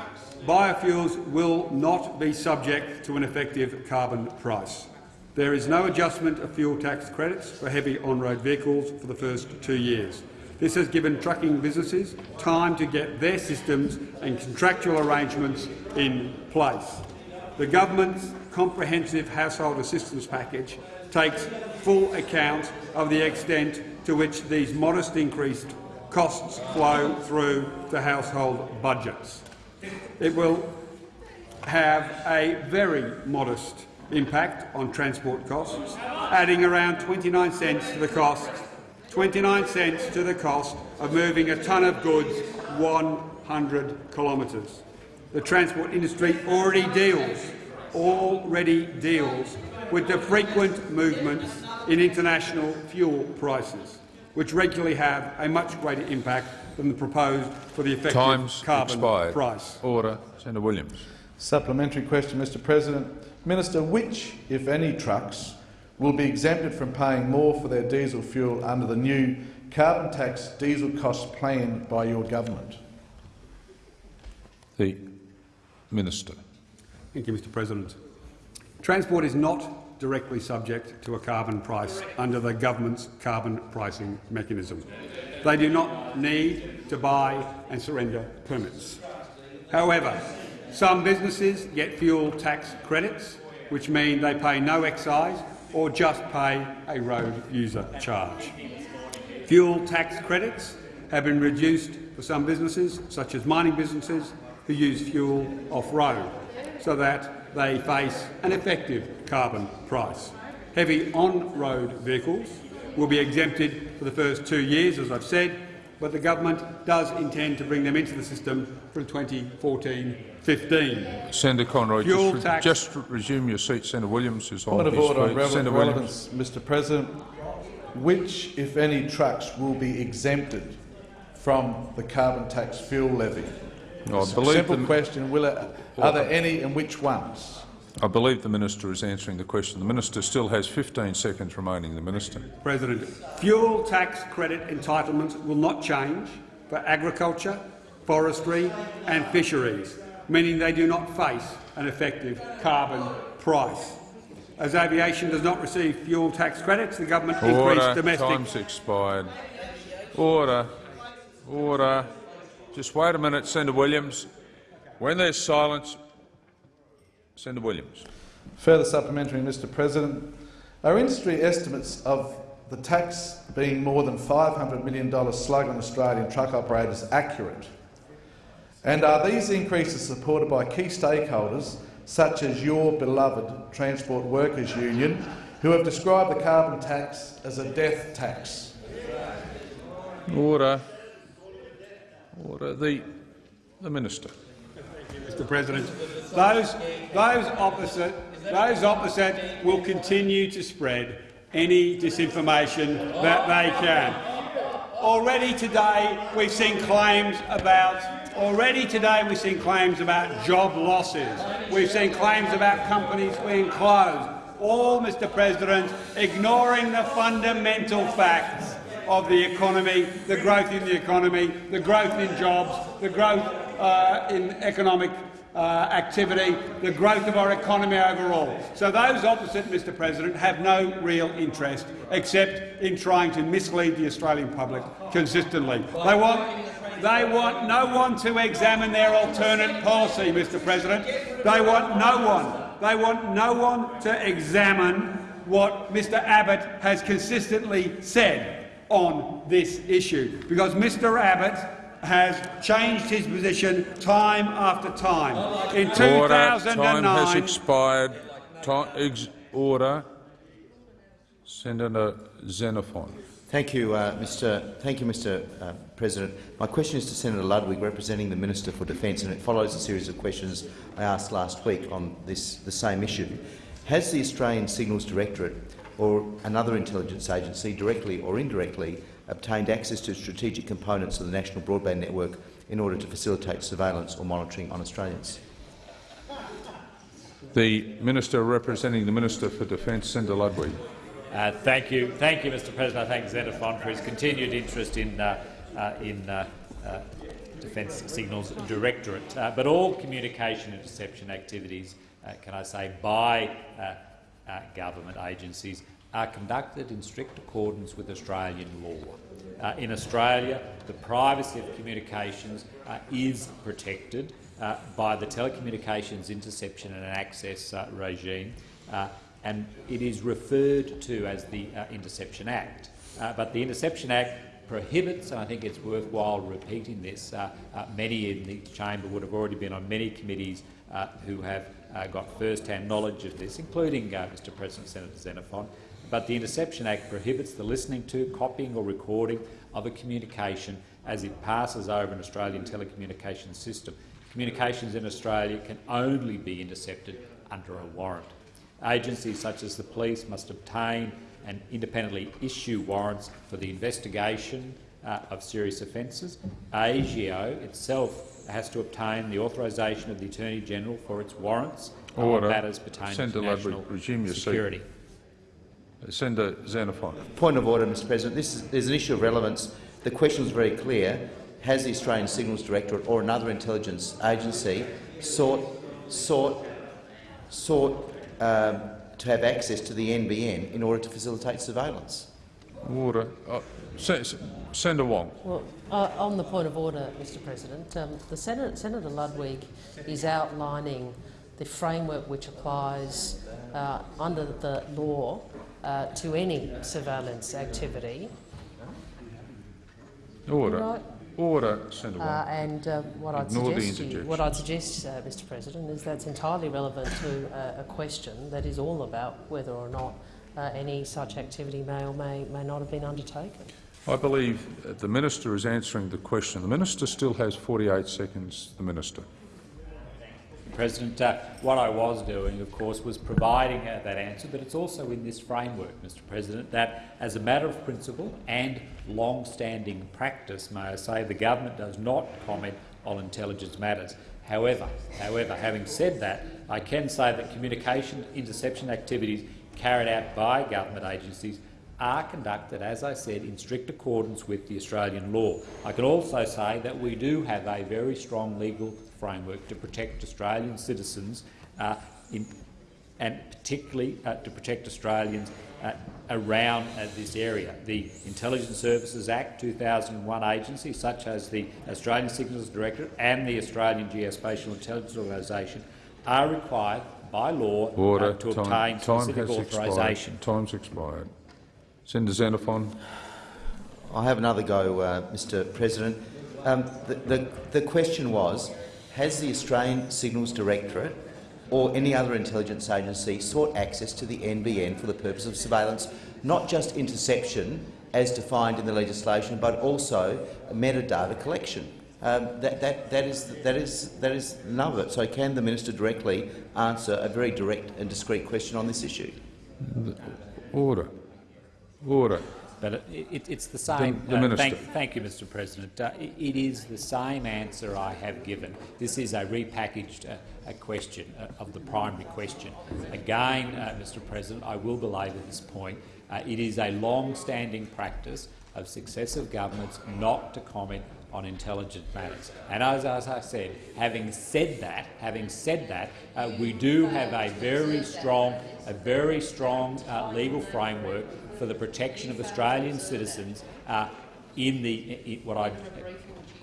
Speaker 2: Biofuels will not be subject to an effective carbon price. There is no adjustment of fuel tax credits for heavy on-road vehicles for the first two years. This has given trucking businesses time to get their systems and contractual arrangements in place. The government's comprehensive household assistance package takes full account of the extent to which these modest increased costs flow through to household budgets. It will have a very modest impact on transport costs, adding around 29 cents to the cost 29 cents to the cost of moving a tonne of goods 100 kilometres. The transport industry already deals, already deals with the frequent movements in international fuel prices, which regularly have a much greater impact than the proposed for the effective
Speaker 1: Time's
Speaker 2: carbon
Speaker 1: expired.
Speaker 2: price.
Speaker 1: Order. Senator Williams.
Speaker 14: Supplementary question, Mr President. Minister, which, if any, trucks will be exempted from paying more for their diesel fuel under the new carbon tax diesel cost plan by your government?
Speaker 1: The Minister.
Speaker 2: Thank you, Mr President. Transport is not directly subject to a carbon price under the government's carbon pricing mechanism. They do not need to buy and surrender permits. However, some businesses get fuel tax credits, which mean they pay no excise or just pay a road user charge. Fuel tax credits have been reduced for some businesses, such as mining businesses, who use fuel off-road, so that they face an effective carbon price. Heavy on-road vehicles will be exempted for the first two years, as I've said, but the government does intend to bring them into the system from 2014-15.
Speaker 1: Senator Conroy, just, re-
Speaker 2: tax-
Speaker 1: just resume your seat. Senator Williams is on
Speaker 14: Point of
Speaker 1: his
Speaker 14: order
Speaker 1: feet.
Speaker 14: rele-
Speaker 1: Senator
Speaker 14: relevance, Mr President. Which, if any, trucks will be exempted from the carbon tax fuel levy?
Speaker 1: I
Speaker 14: S-
Speaker 1: believe
Speaker 14: Simple question. Will it, are there any and which ones?
Speaker 1: I believe the minister is answering the question. The minister still has 15 seconds remaining. The minister.
Speaker 2: President, fuel tax credit entitlements will not change for agriculture, forestry and fisheries, meaning they do not face an effective carbon price. As aviation does not receive fuel tax credits, the government increased
Speaker 1: Order.
Speaker 2: domestic
Speaker 1: Time's expired. Order. Order. Just wait a minute, Senator Williams. When there's silence, Senator Williams.
Speaker 14: Further supplementary, Mr President. Are industry estimates of the tax being more than $500 million slug on Australian truck operators accurate? And are these increases supported by key stakeholders such as your beloved Transport Workers Union, who have described the carbon tax as a death tax?
Speaker 1: Order. Order. The, the Minister.
Speaker 2: Mr President. Those, those, opposite, those opposite will continue to spread any disinformation that they can. Already today we've seen claims about already today we've seen claims about job losses. We've seen claims about companies being closed. All, Mr President, ignoring the fundamental facts of the economy, the growth in the economy, the growth in jobs, the growth uh, in economic uh, activity, the growth of our economy overall. So those opposite, Mr President, have no real interest except in trying to mislead the Australian public consistently. They want, they want no one to examine their alternate policy, Mr President. They want no one. They want no one to examine what Mr Abbott has consistently said on this issue, because Mr Abbott has changed his position time after time. In
Speaker 1: Order.
Speaker 2: 2009,
Speaker 1: Time has expired. Time, ex, order. Senator Xenophon.
Speaker 15: Thank you, uh, Mr. Thank you, Mr. Uh, President. My question is to Senator Ludwig, representing the Minister for Defence, and it follows a series of questions I asked last week on this the same issue. Has the Australian Signals Directorate or another intelligence agency, directly or indirectly, obtained access to strategic components of the national broadband network in order to facilitate surveillance or monitoring on Australians?
Speaker 1: The Minister representing the Minister for Defence, Senator Ludwig.
Speaker 16: Uh, thank you, thank you, Mr. President. I thank Xenophon for his continued interest in uh, uh, in uh, uh, Defence Signals Directorate. Uh, but all communication interception activities, can I say, by government agencies are conducted in strict accordance with Australian law. in Australia, the privacy of communications is protected by the Telecommunications Interception and Access regime and it is referred to as the uh, Interception Act. Uh, but the Interception Act prohibits, and I think it's worthwhile repeating this, uh, uh many in the chamber would have already been on many committees uh, who have uh, got first-hand knowledge of this, including Mr President Senator Xenophon, but the Interception Act prohibits the listening to, copying or recording of a communication as it passes over an Australian telecommunications system. Communications in Australia can only be intercepted under a warrant. Agencies such as the police must obtain and independently issue warrants for the investigation uh, of serious offences. ASIO itself has to obtain the authorisation of the Attorney-General for its warrants
Speaker 1: Order.
Speaker 16: on matters pertaining
Speaker 1: Senator
Speaker 16: to national
Speaker 1: resume your
Speaker 16: security.
Speaker 1: Seat. Senator Xenophon.
Speaker 15: Point of order, Mr President. This is, there's an issue of relevance. The question is very clear. Has the Australian Signals Directorate or another intelligence agency sought, sought, sought um, to have access to the NBN in order to facilitate surveillance.
Speaker 1: Order. Uh, Senator Wong.
Speaker 17: Well, uh, on the point of order, Mr President, um, the Senator, Senator Ludwig is outlining the framework which applies uh, under the law uh, to any surveillance activity.
Speaker 1: Order.
Speaker 17: Right.
Speaker 1: Order, Senator
Speaker 17: uh, and uh, what, I'd suggest you, what I'd suggest, uh, Mr President, is that's entirely relevant to uh, a question that is all about whether or not uh, any such activity may or may, may not have been undertaken.
Speaker 1: I believe the minister is answering the question. The minister still has 48 seconds. The minister.
Speaker 16: President, uh, what I was doing, of course, was providing uh, that answer, but it's also in this framework, Mr President, that as a matter of principle and long-standing practice, may I say, the government does not comment on intelligence matters. However, however, having said that, I can say that communication interception activities carried out by government agencies are conducted, as I said, in strict accordance with the Australian law. I can also say that we do have a very strong legal framework to protect Australian citizens uh, in and particularly uh, to protect Australians uh, around uh, this area. The Intelligence Services Act 2001 agencies such as the Australian Signals Directorate and the Australian Geospatial Intelligence Organisation are required by law
Speaker 1: Order.
Speaker 16: uh, to
Speaker 1: time,
Speaker 16: obtain
Speaker 1: time
Speaker 16: specific
Speaker 1: has
Speaker 16: authorisation.
Speaker 1: expired. Time's expired. Senator Xenophon.
Speaker 15: I have another go, uh, Mr President. Um, the, the, the question was, has the Australian Signals Directorate or any other intelligence agency sought access to the NBN for the purpose of surveillance, not just interception as defined in the legislation, but also metadata collection? Um, that, that, that, is, that, is, that is none of it. So can the minister directly answer a very direct and discreet question on this issue?
Speaker 1: Order. Order.
Speaker 16: But it, it, it's the same.
Speaker 1: The- the
Speaker 16: uh,
Speaker 1: Minister.
Speaker 16: thank, thank you, Mr. President. Uh, it, it is the same answer I have given. This is a repackaged uh, a question uh, of the primary question. Again, uh, Mr. President, I will belabor this point. Uh, it is a long-standing practice of successive governments not to comment on intelligent matters. And as, as I said, having said that, having said that, uh, we do have a very strong, a very strong uh, legal framework for the protection of Australian citizens uh, in the in what I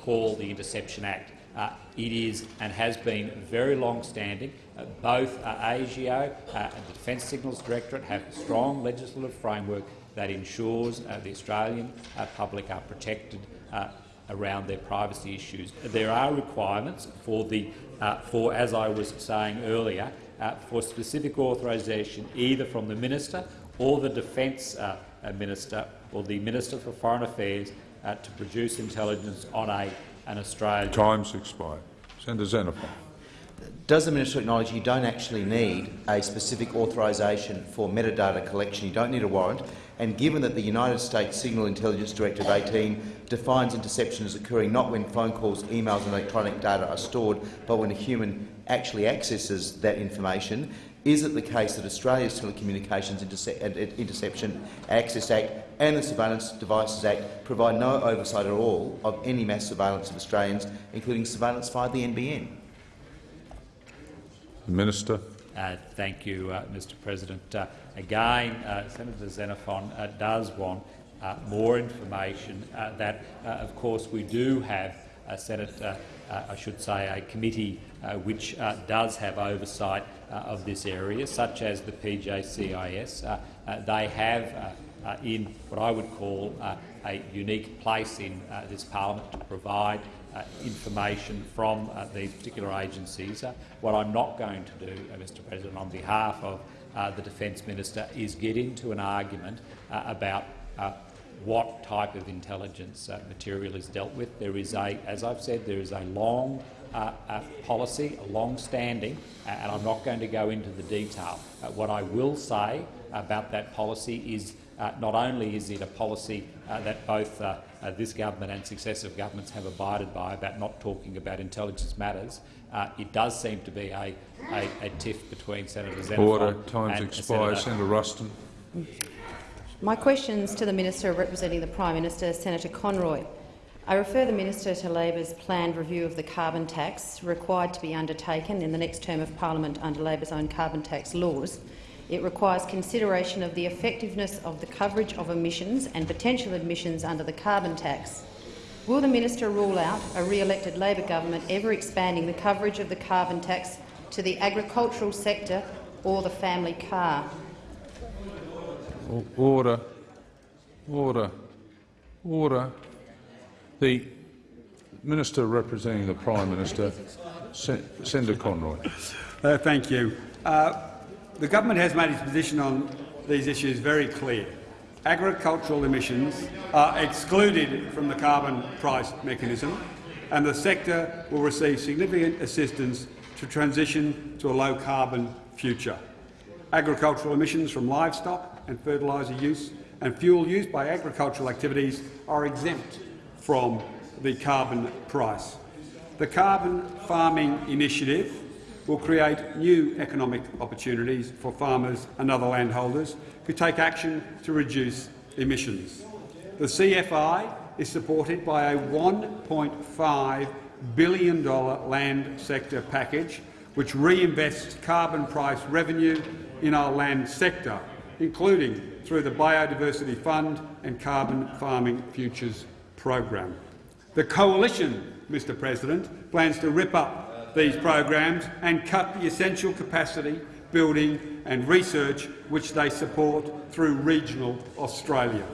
Speaker 16: call the Interception Act. Uh, it is and has been very long-standing. Uh, both uh, ASIO uh, and the Defence Signals Directorate have a strong legislative framework that ensures uh, the Australian uh, public are protected around their privacy issues. There are requirements for the, for as I was saying earlier, for specific authorisation either from the minister or the defence uh, uh, minister or the minister for foreign affairs uh, to produce intelligence on a, an Australian.
Speaker 1: Time's expired. Senator Xenophon.
Speaker 15: Does the minister acknowledge you don't actually need a specific authorisation for metadata collection? You don't need a warrant. And given that the United States Signal Intelligence Directive 18 defines interception as occurring not when phone calls, emails and electronic data are stored, but when a human actually accesses that information, is it the case that Australia's Telecommunications Interce Interception Access Act and the Surveillance Devices Act provide no oversight at all of any mass surveillance of Australians, including surveillance via the NBN?
Speaker 1: The Minister.
Speaker 16: Uh, thank you, uh, Mr President. Uh, again, uh, Senator Xenophon uh, does want uh, more information uh, that, uh, of course, we do have a Senate, uh, uh, I should say, a committee uh, which uh, does have oversight of this area, such as the PJCIS. Uh, uh, they have, uh, uh, in what I would call uh, a unique place in uh, this parliament to provide uh, information from uh, these particular agencies. Uh, what I'm not going to do, uh, Mr President, on behalf of uh, the Defence Minister is get into an argument uh, about uh, what type of intelligence uh, material is dealt with. There is a, as I've said, there is a long uh, uh, policy, a long-standing, and I'm not going to go into the detail. Uh, what I will say about that policy is uh, not only is it a policy uh, that both uh, uh, this government and successive governments have abided by about not talking about intelligence matters, uh, it does seem to be a, a, a tiff between Senator Xenophon
Speaker 1: Order. Time's
Speaker 16: and
Speaker 1: expired.
Speaker 16: Senator
Speaker 1: Senator Ruston.
Speaker 18: My questions to the Minister representing the Prime Minister, Senator Conroy. I refer the Minister to Labor's planned review of the carbon tax required to be undertaken in the next term of parliament under Labor's own carbon tax laws. It requires consideration of the effectiveness of the coverage of emissions and potential emissions under the carbon tax. Will the minister rule out a re-elected Labor government ever expanding the coverage of the carbon tax to the agricultural sector or the family car?
Speaker 1: Order. Order. Order. The Minister representing the Prime Minister, Sen Conroy.
Speaker 2: Uh, thank you. Uh, the government has made its position on these issues very clear. Agricultural emissions are excluded from the carbon price mechanism, and the sector will receive significant assistance to transition to a low-carbon future. Agricultural emissions from livestock and fertiliser use and fuel used by agricultural activities are exempt from the carbon price. The Carbon Farming Initiative will create new economic opportunities for farmers and other landholders who take action to reduce emissions. The CFI is supported by a $1.5 billion land sector package which reinvests carbon price revenue in our land sector, including through the Biodiversity Fund and Carbon Farming Futures program. The Coalition, Mr President, plans to rip up these programs and cut the essential capacity, building and research which they support through regional Australia.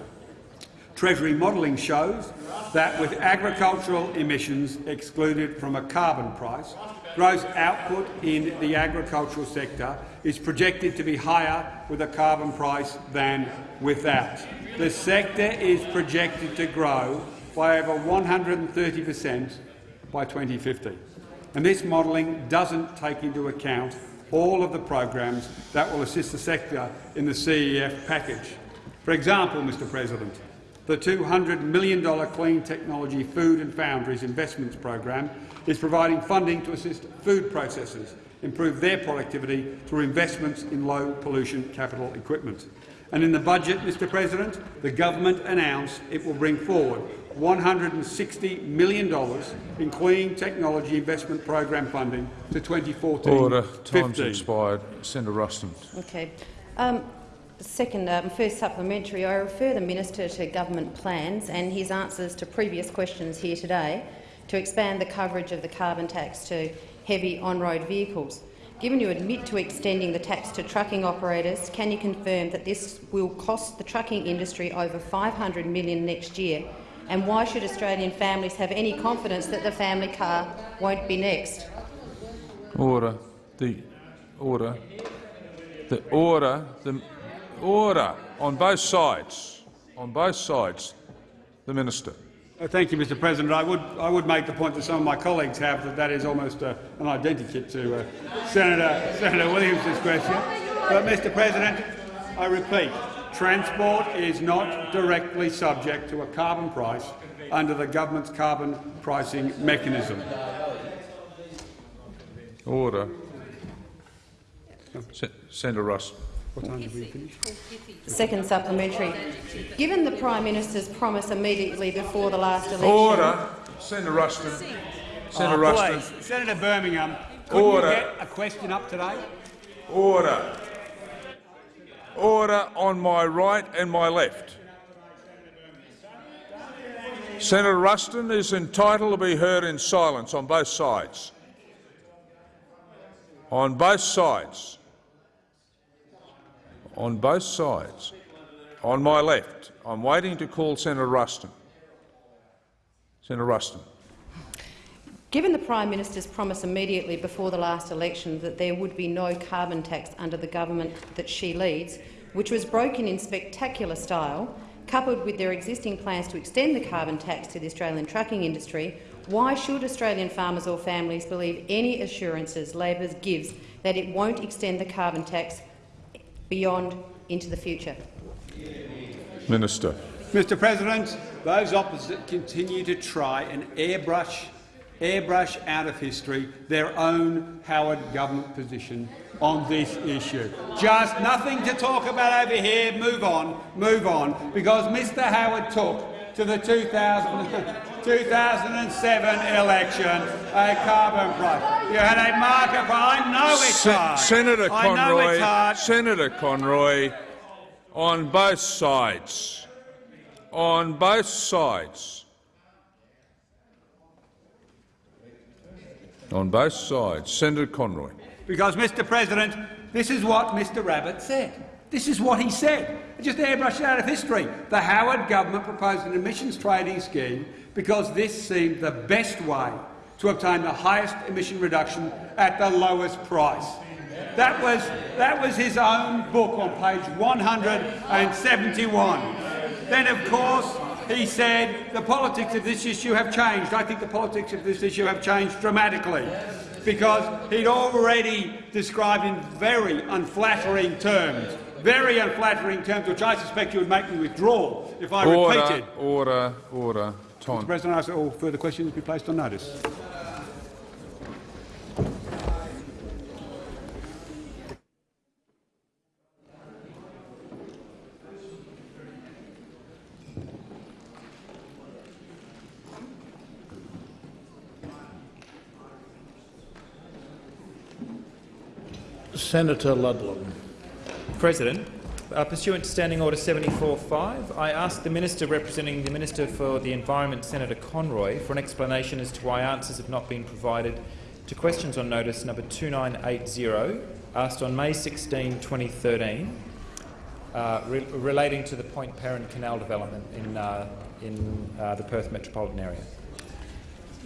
Speaker 2: Treasury modelling shows that with agricultural emissions excluded from a carbon price, gross output in the agricultural sector is projected to be higher with a carbon price than without. The sector is projected to grow by over 130 per cent by 2050. And this modelling doesn't take into account all of the programs that will assist the sector in the CEF package. For example, Mr President, the $200 million Clean Technology Food and Foundries Investments Program is providing funding to assist food processors improve their productivity through investments in low-pollution capital equipment. And in the budget, Mr President, the government announced it will bring forward $160 million in clean technology investment program funding to 2014
Speaker 1: Order. Time's expired. Senator Ruston.
Speaker 18: Okay. Um, second, um, first supplementary, I refer the minister to government plans and his answers to previous questions here today to expand the coverage of the carbon tax to heavy on-road vehicles. Given you admit to extending the tax to trucking operators, can you confirm that this will cost the trucking industry over 500 million next year? And why should Australian families have any confidence that the family car won't be next?
Speaker 1: Order. The order. The order. The order on both sides. On both sides. The minister.
Speaker 2: Uh, thank you, Mr President. I would, I would make the point that some of my colleagues have that that is almost uh, an identikit to uh, Senator, Senator Williams' question. But, Mr President, I repeat, transport is not directly subject to a carbon price under the government's carbon pricing mechanism.
Speaker 1: Order. Se Senator Russ.
Speaker 2: What time did we finish?
Speaker 18: Second supplementary. Given the Prime Minister's promise immediately before the last election—
Speaker 1: Order. Senator Ruston. Senator
Speaker 2: oh,
Speaker 1: Ruston.
Speaker 2: Senator Birmingham, could
Speaker 1: Order.
Speaker 2: you get a question up today?
Speaker 1: Order. Order on my right and my left. Senator Ruston is entitled to be heard in silence on both sides. On both sides. On both sides. On my left. I'm waiting to call Senator Ruston. Senator Ruston.
Speaker 18: Given the Prime Minister's promise immediately before the last election that there would be no carbon tax under the government that she leads, which was broken in spectacular style, coupled with their existing plans to extend the carbon tax to the Australian trucking industry, why should Australian farmers or families believe any assurances Labor gives that it won't extend the carbon tax beyond into the future?
Speaker 1: Minister.
Speaker 2: Mr President, those opposite continue to try and airbrush, airbrush out of history their own Howard government position on this issue. Just nothing to talk about over here. Move on, move on, because Mr Howard took to the 2000, 2007 election a carbon price. You had a market price. I know it's hard.
Speaker 1: Senator
Speaker 2: I know it's
Speaker 1: Conroy,
Speaker 2: hard.
Speaker 1: Senator Conroy, on both sides, on both sides, on both sides, Senator Conroy.
Speaker 2: Because, Mr President, this is what Mr Rabbit said. This is what he said. Just airbrush it out of history. The Howard government proposed an emissions trading scheme because this seemed the best way to obtain the highest emission reduction at the lowest price. That was, that was his own book on page 171. Then, of course, he said the politics of this issue have changed. I think the politics of this issue have changed dramatically because he'd already described in very unflattering terms, very unflattering terms, which I suspect you would make me withdraw if I
Speaker 1: order,
Speaker 2: repeated.
Speaker 1: order, order. Time.
Speaker 2: Mr President, I ask that all further questions be placed on notice.
Speaker 13: Senator Ludlam.
Speaker 19: President, uh, pursuant to Standing Order 74.5, I ask the Minister representing the Minister for the Environment, Senator Conroy, for an explanation as to why answers have not been provided to questions on notice number 2980, asked on May 16, 2013, uh, re relating to the Point Peron Canal development in, uh, in uh, the Perth metropolitan area.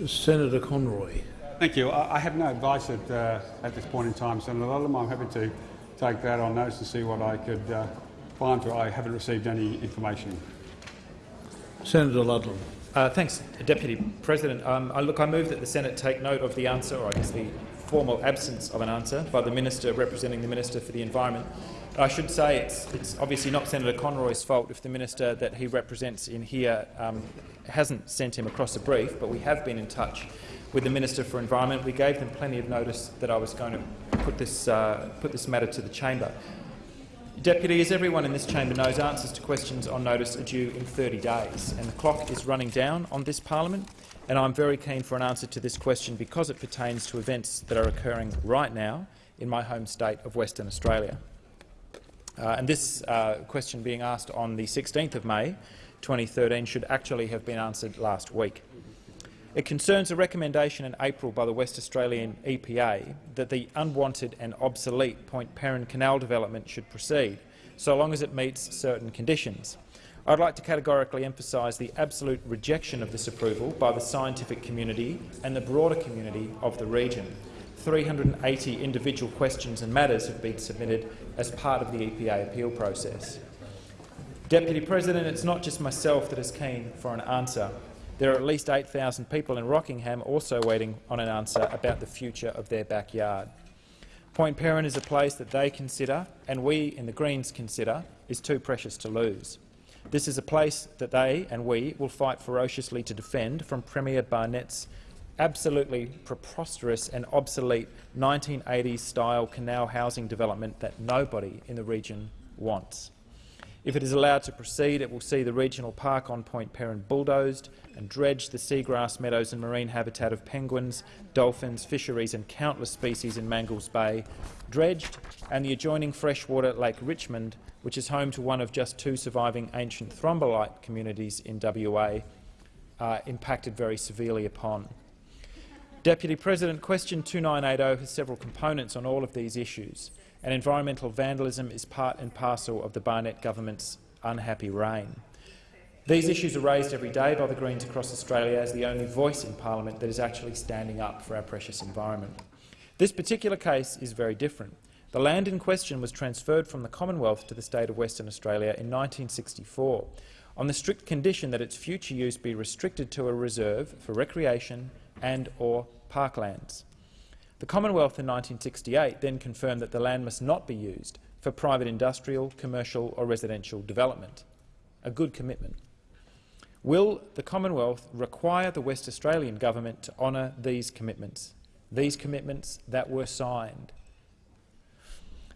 Speaker 13: Senator Conroy.
Speaker 2: Thank you. I, I have no advice at, uh, at this point in time, Senator Ludlam. I'm happy to take that on notice and see what I could uh, find for I haven't received any information.
Speaker 13: Senator Ludlam.
Speaker 19: Uh, thanks, Deputy President. Um, I, look, I move that the Senate take note of the answer, or I guess the formal absence of an answer, by the Minister representing the Minister for the Environment. I should say it's, it's obviously not Senator Conroy's fault if the minister that he represents in here um, hasn't sent him across a brief, but we have been in touch with the Minister for Environment. We gave them plenty of notice that I was going to put this, uh, put this matter to the chamber. Deputy, as everyone in this chamber knows, answers to questions on notice are due in 30 days, and the clock is running down on this parliament, and I'm very keen for an answer to this question because it pertains to events that are occurring right now in my home state of Western Australia. Uh, and this uh, question being asked on the 16th of May 2013 should actually have been answered last week. It concerns a recommendation in April by the West Australian EPA that the unwanted and obsolete Point Peron Canal development should proceed, so long as it meets certain conditions. I'd like to categorically emphasise the absolute rejection of this approval by the scientific community and the broader community of the region. 380 individual questions and matters have been submitted as part of the EPA appeal process. Deputy President, it's not just myself that is keen for an answer. There are at least 8,000 people in Rockingham also waiting on an answer about the future of their backyard. Point Peron is a place that they consider, and we in the Greens consider, is too precious to lose. This is a place that they and we will fight ferociously to defend from Premier Barnett's absolutely preposterous and obsolete 1980s-style canal housing development that nobody in the region wants. If it is allowed to proceed, it will see the regional park on Point Peron bulldozed and dredge the seagrass meadows and marine habitat of penguins, dolphins, fisheries and countless species in Mangles Bay, dredged, and the adjoining freshwater Lake Richmond, which is home to one of just two surviving ancient thrombolite communities in WA, uh, impacted very severely upon. Deputy President, question 2980 has several components on all of these issues, and environmental vandalism is part and parcel of the Barnett government's unhappy reign. These issues are raised every day by the Greens across Australia as the only voice in parliament that is actually standing up for our precious environment. This particular case is very different. The land in question was transferred from the Commonwealth to the state of Western Australia in 1964 on the strict condition that its future use be restricted to a reserve for recreation and or parklands. The Commonwealth in 1968 then confirmed that the land must not be used for private industrial, commercial or residential development. A good commitment. Will the Commonwealth require the West Australian government to honour these commitments, these commitments that were signed?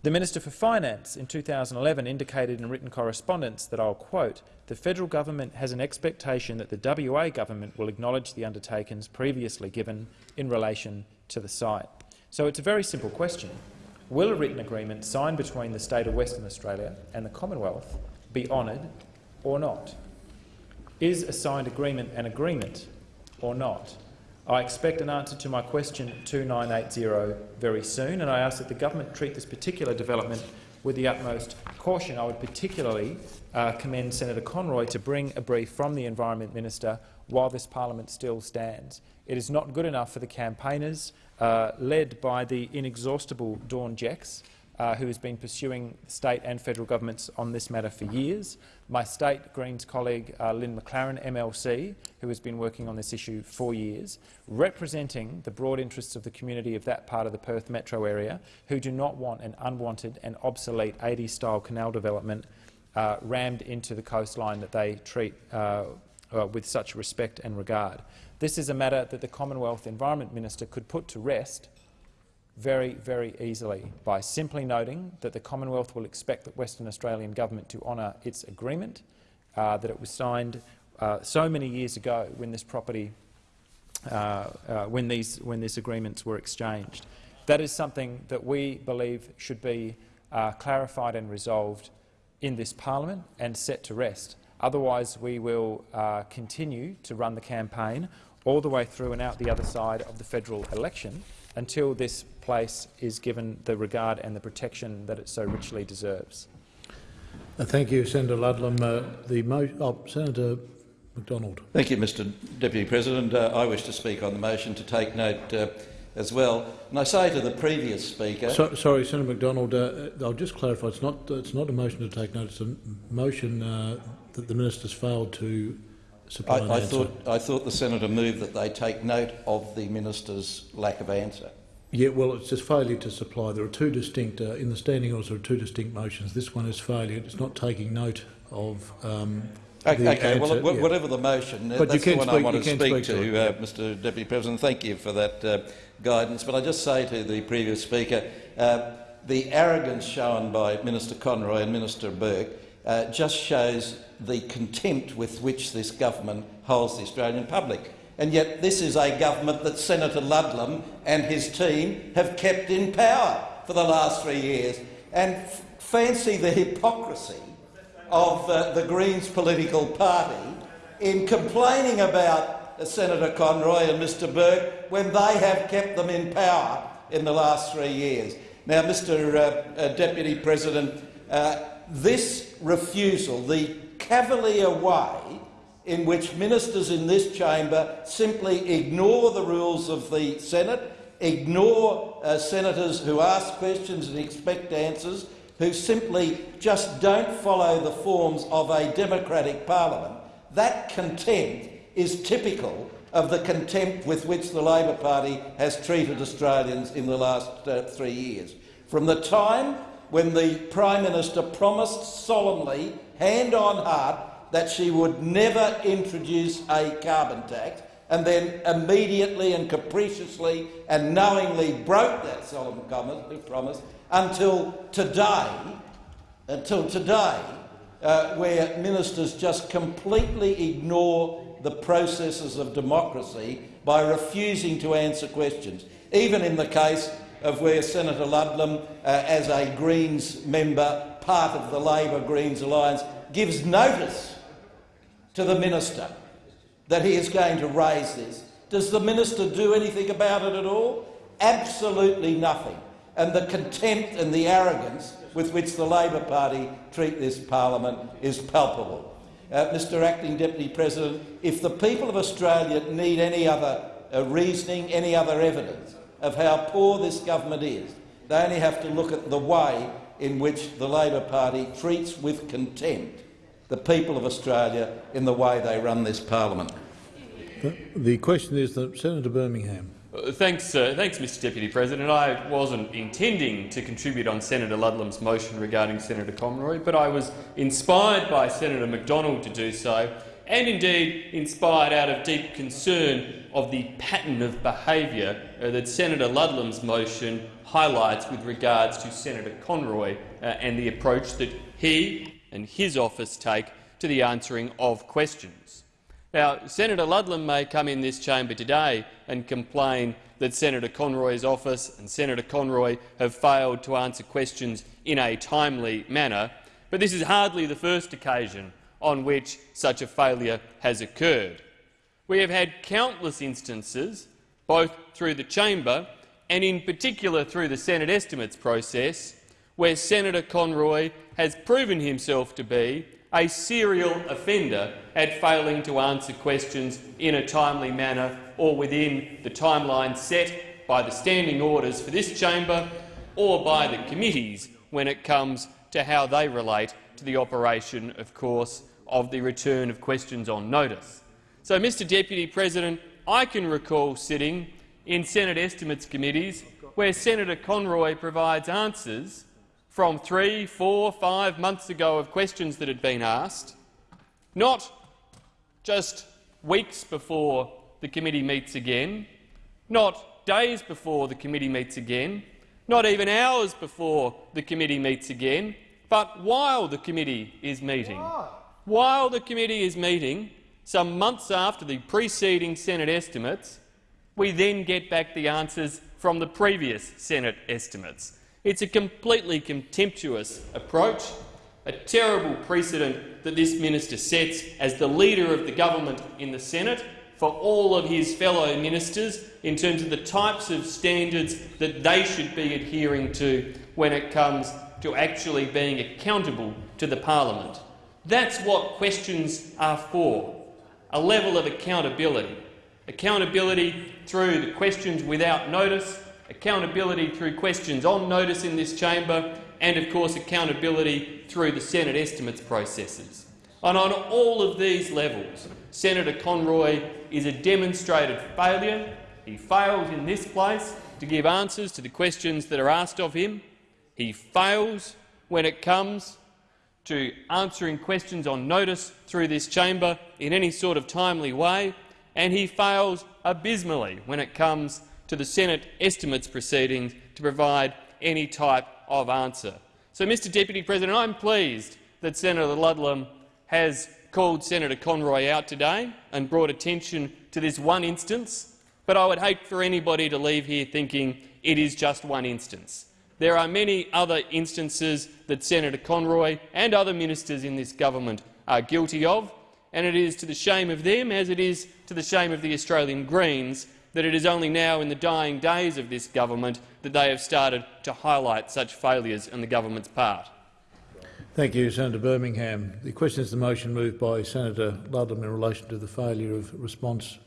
Speaker 19: The Minister for Finance in 2011 indicated in written correspondence that, I'll quote, the federal government has an expectation that the WA government will acknowledge the undertakings previously given in relation to the site. So it's a very simple question. Will a written agreement signed between the state of Western Australia and the Commonwealth be honoured or not? Is a signed agreement an agreement or not? I expect an answer to my question 2980 very soon, and I ask that the government treat this particular development with the utmost caution. I would particularly uh, commend Senator Conroy to bring a brief from the Environment Minister while this parliament still stands. It is not good enough for the campaigners, uh, led by the inexhaustible Dawn Jecks, uh, who has been pursuing state and federal governments on this matter for years, my state Greens colleague uh, Lynn MacLaren, MLC, who has been working on this issue for years, representing the broad interests of the community of that part of the Perth metro area, who do not want an unwanted and obsolete 80s-style canal development uh, rammed into the coastline that they treat uh, with such respect and regard. This is a matter that the Commonwealth Environment Minister could put to rest very, very easily by simply noting that the Commonwealth will expect the Western Australian government to honour its agreement, uh, that it was signed uh, so many years ago when this property, uh, uh when these when these agreements were exchanged. that is something that we believe should be uh, clarified and resolved in this parliament and set to rest. Otherwise, we will uh, continue to run the campaign all the way through and out the other side of the federal election until this place is given the regard and the protection that it so richly deserves.
Speaker 20: Uh, thank you, Senator Ludlam. Uh, the oh, Senator Macdonald.
Speaker 4: Thank you, Mr Deputy President. Uh, I wish to speak on the motion to take note uh, as well. And I say to the previous speaker—
Speaker 20: so, Sorry, Senator Macdonald, uh, I'll just clarify. It's not, it's not a motion to take note. It's a motion uh, that the minister's failed to supply
Speaker 4: I, I thought, I thought the senator moved that they take note of the minister's lack of answer.
Speaker 20: Yeah, well, it's just failure to supply. There are two distinct, uh, in the standing orders, there are two distinct motions. This one is failure. It's not taking note of um,
Speaker 4: Okay,
Speaker 20: the
Speaker 4: okay. well,
Speaker 20: yeah.
Speaker 4: whatever the motion,
Speaker 20: But
Speaker 4: that's
Speaker 20: you
Speaker 4: the one I want to speak,
Speaker 20: speak to
Speaker 4: to, uh, Mr Deputy President. Thank you for that uh, guidance. But I just say to the previous speaker, uh, the arrogance shown by Minister Conroy and Minister Burke uh, just shows the contempt with which this government holds the Australian public. And yet this is a government that Senator Ludlam and his team have kept in power for the last three years. And fancy the hypocrisy of uh, the Greens political party in complaining about uh, Senator Conroy and Mr Burke when they have kept them in power in the last three years. Now, Mr uh, uh, Deputy President, uh, this refusal, the cavalier way in which ministers in this chamber simply ignore the rules of the Senate, ignore uh, senators who ask questions and expect answers, who simply just don't follow the forms of a democratic parliament, that contempt is typical of the contempt with which the Labor Party has treated Australians in the last uh, three years. From the time when the Prime Minister promised solemnly, hand on heart, that she would never introduce a carbon tax, and then immediately and capriciously and knowingly broke that solemn promise until today, until today, uh, where ministers just completely ignore the processes of democracy by refusing to answer questions. Even in the case of where Senator Ludlam, uh, as a Greens member, part of the Labor-Greens alliance, gives notice to the minister that he is going to raise this. Does the minister do anything about it at all? Absolutely nothing. And the contempt and the arrogance with which the Labor Party treat this parliament is palpable. Uh, Mr Acting Deputy President, if the people of Australia need any other uh, reasoning, any other evidence of how poor this government is, they only have to look at the way in which the Labor Party treats with contempt the people of Australia in the way they run this parliament.
Speaker 20: The, the question is that Senator Birmingham.
Speaker 21: Thanks, uh, thanks, Mr Deputy President. I wasn't intending to contribute on Senator Ludlam's motion regarding Senator Conroy, but I was inspired by Senator Macdonald to do so, and indeed inspired out of deep concern of the pattern of behaviour uh, that Senator Ludlam's motion highlights with regards to Senator Conroy uh, and the approach that he and his office take to the answering of questions. Now, Senator Ludlam may come in this chamber today and complain that Senator Conroy's office and Senator Conroy have failed to answer questions in a timely manner, but this is hardly the first occasion on which such a failure has occurred. We have had countless instances, both through the chamber and in particular through the Senate estimates process, where Senator Conroy has proven himself to be a serial offender at failing to answer questions in a timely manner or within the timeline set by the standing orders for this chamber or by the committees when it comes to how they relate to the operation, of course, of the return of questions on notice. So, Mr Deputy President, I can recall sitting in Senate estimates committees where Senator Conroy provides answers from three, four, five months ago of questions that had been asked, not just weeks before the committee meets again, not days before the committee meets again, not even hours before the committee meets again, but while the committee is meeting. While the committee is meeting, some months after the preceding Senate estimates, we then get back the answers from the previous Senate estimates. It's a completely contemptuous approach, a terrible precedent that this minister sets as the leader of the government in the Senate for all of his fellow ministers in terms of the types of standards that they should be adhering to when it comes to actually being accountable to the parliament. That's what questions are for, a level of accountability. Accountability through the questions without notice, accountability through questions on notice in this chamber, and of course accountability through the Senate estimates processes. And on all of these levels, Senator Conroy is a demonstrated failure. He fails in this place to give answers to the questions that are asked of him. He fails when it comes to answering questions on notice through this chamber in any sort of timely way, and he fails abysmally when it comes to the Senate estimates proceedings to provide any type of answer. So, Mr Deputy President, I'm pleased that Senator Ludlam has called Senator Conroy out today and brought attention to this one instance, but I would hate for anybody to leave here thinking it is just one instance. There are many other instances that Senator Conroy and other ministers in this government are guilty of, and it is to the shame of them, as it is to the shame of the Australian Greens, that it is only now in the dying days of this government that they have started to highlight such failures on the government's part.
Speaker 20: Thank you, Senator Birmingham. The question is the motion moved by Senator Ludlam in relation to the failure of response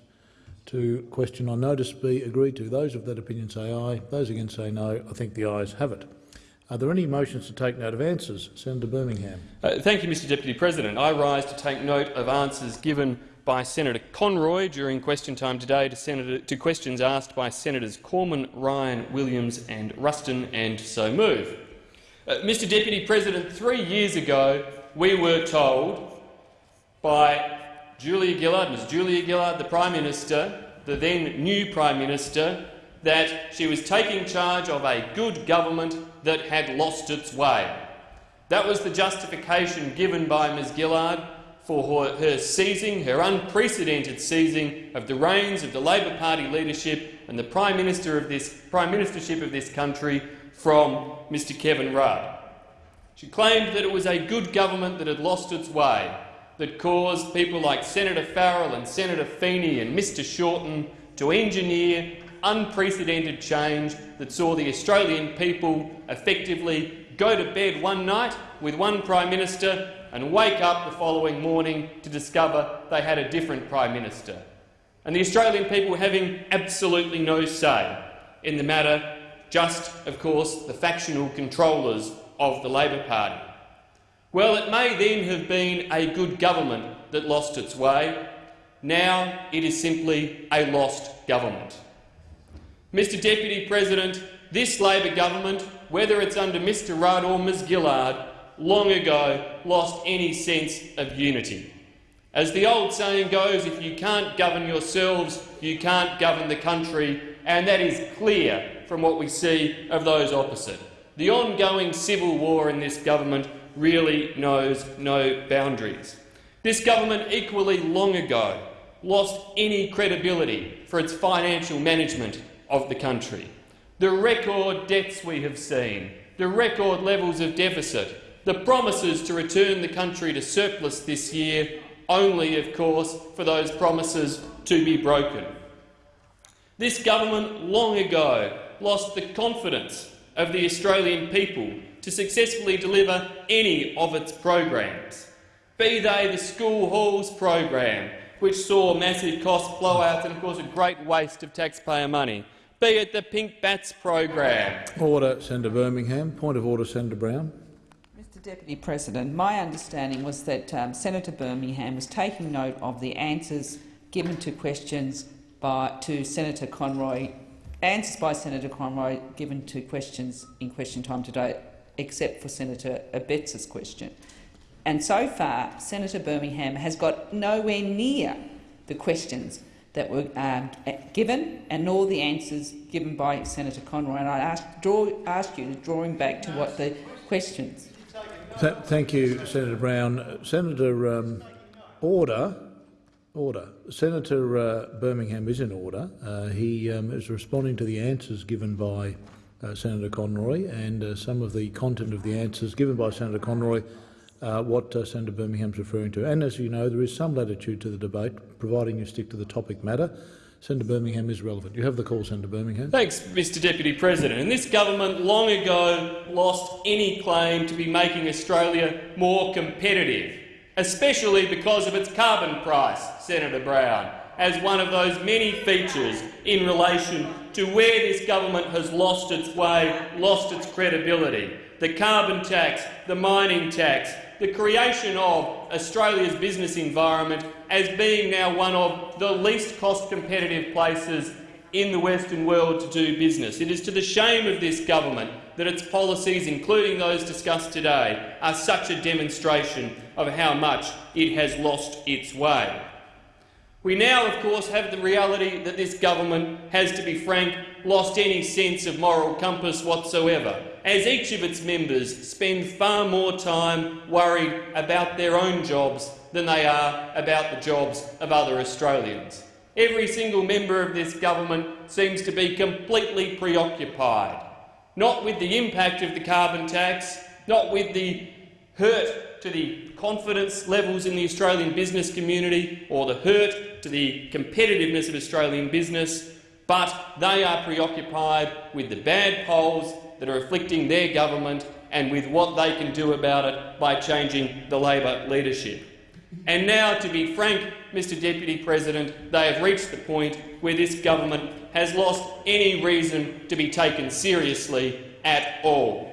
Speaker 20: to question on notice be agreed to. Those of that opinion say aye. Those against say no. I think the ayes have it. Are there any motions to take note of answers? Senator Birmingham.
Speaker 21: Uh, thank you, Mr Deputy President. I rise to take note of answers given by Senator Conroy during question time today to, Senator, to questions asked by Senators Cormann, Ryan, Williams and Ruston, and so move. Uh, Mr Deputy President, three years ago we were told by Julia Gillard, Ms Julia Gillard, the Prime Minister, the then new Prime Minister, that she was taking charge of a good government that had lost its way. That was the justification given by Ms Gillard for her, seizing, her unprecedented seizing of the reins of the Labor Party leadership and the Prime Minister of this Prime Ministership of this country from Mr Kevin Rudd. She claimed that it was a good government that had lost its way, that caused people like Senator Farrell and Senator Feeney and Mr Shorten to engineer unprecedented change that saw the Australian people effectively go to bed one night with one Prime Minister and wake up the following morning to discover they had a different Prime Minister. And the Australian people having absolutely no say in the matter just, of course, the factional controllers of the Labor Party. Well, it may then have been a good government that lost its way. Now it is simply a lost government. Mr Deputy President, this Labor government, whether it's under Mr Rudd or Ms Gillard, long ago lost any sense of unity. As the old saying goes, if you can't govern yourselves, you can't govern the country, and that is clear from what we see of those opposite. The ongoing civil war in this government really knows no boundaries. This government equally long ago lost any credibility for its financial management of the country. The record debts we have seen, the record levels of deficit, the promises to return the country to surplus this year, only, of course, for those promises to be broken. This government long ago lost the confidence of the Australian people to successfully deliver any of its programs, be they the school halls program, which saw massive cost blowouts and of course a great waste of taxpayer money, be it the Pink Batts program.
Speaker 20: Order, Senator Birmingham. Point of order, Senator Brown.
Speaker 22: Deputy President, my understanding was that um, Senator Birmingham was taking note of the answers given to questions by, to Senator Conroy answers by Senator Conroy given to questions in question time today, except for Senator Abetz's question. And so far, Senator Birmingham has got nowhere near the questions that were um, given and nor the answers given by Senator Conroy. And I ask, draw, ask you to draw him back to what the questions.
Speaker 20: Th thank you, Senator Brown. Senator um, Order. Order. Senator uh, Birmingham is in order. Uh, he um, is responding to the answers given by uh, Senator Conroy and uh, some of the content of the answers given by Senator Conroy, uh, what uh, Senator Birmingham is referring to. And as you know, there is some latitude to the debate, providing you stick to the topic matter. Senator Birmingham is relevant. You have the call, Senator Birmingham.
Speaker 21: Thanks, Mr Deputy President. And this government long ago lost any claim to be making Australia more competitive, especially because of its carbon price, Senator Brown, as one of those many features in relation to where this government has lost its way, lost its credibility. The carbon tax, the mining tax, the creation of Australia's business environment as being now one of the least cost-competitive places in the Western world to do business. It is to the shame of this government that its policies, including those discussed today, are such a demonstration of how much it has lost its way. We now, of course, have the reality that this government has, to be frank, lost any sense of moral compass whatsoever, as each of its members spend far more time worried about their own jobs than they are about the jobs of other Australians. Every single member of this government seems to be completely preoccupied, not with the impact of the carbon tax, not with the hurt to the confidence levels in the Australian business community or the hurt to the competitiveness of Australian business, but they are preoccupied with the bad polls that are afflicting their government and with what they can do about it by changing the Labor leadership. And now, to be frank, Mr Deputy President, they have reached the point where this government has lost any reason to be taken seriously at all.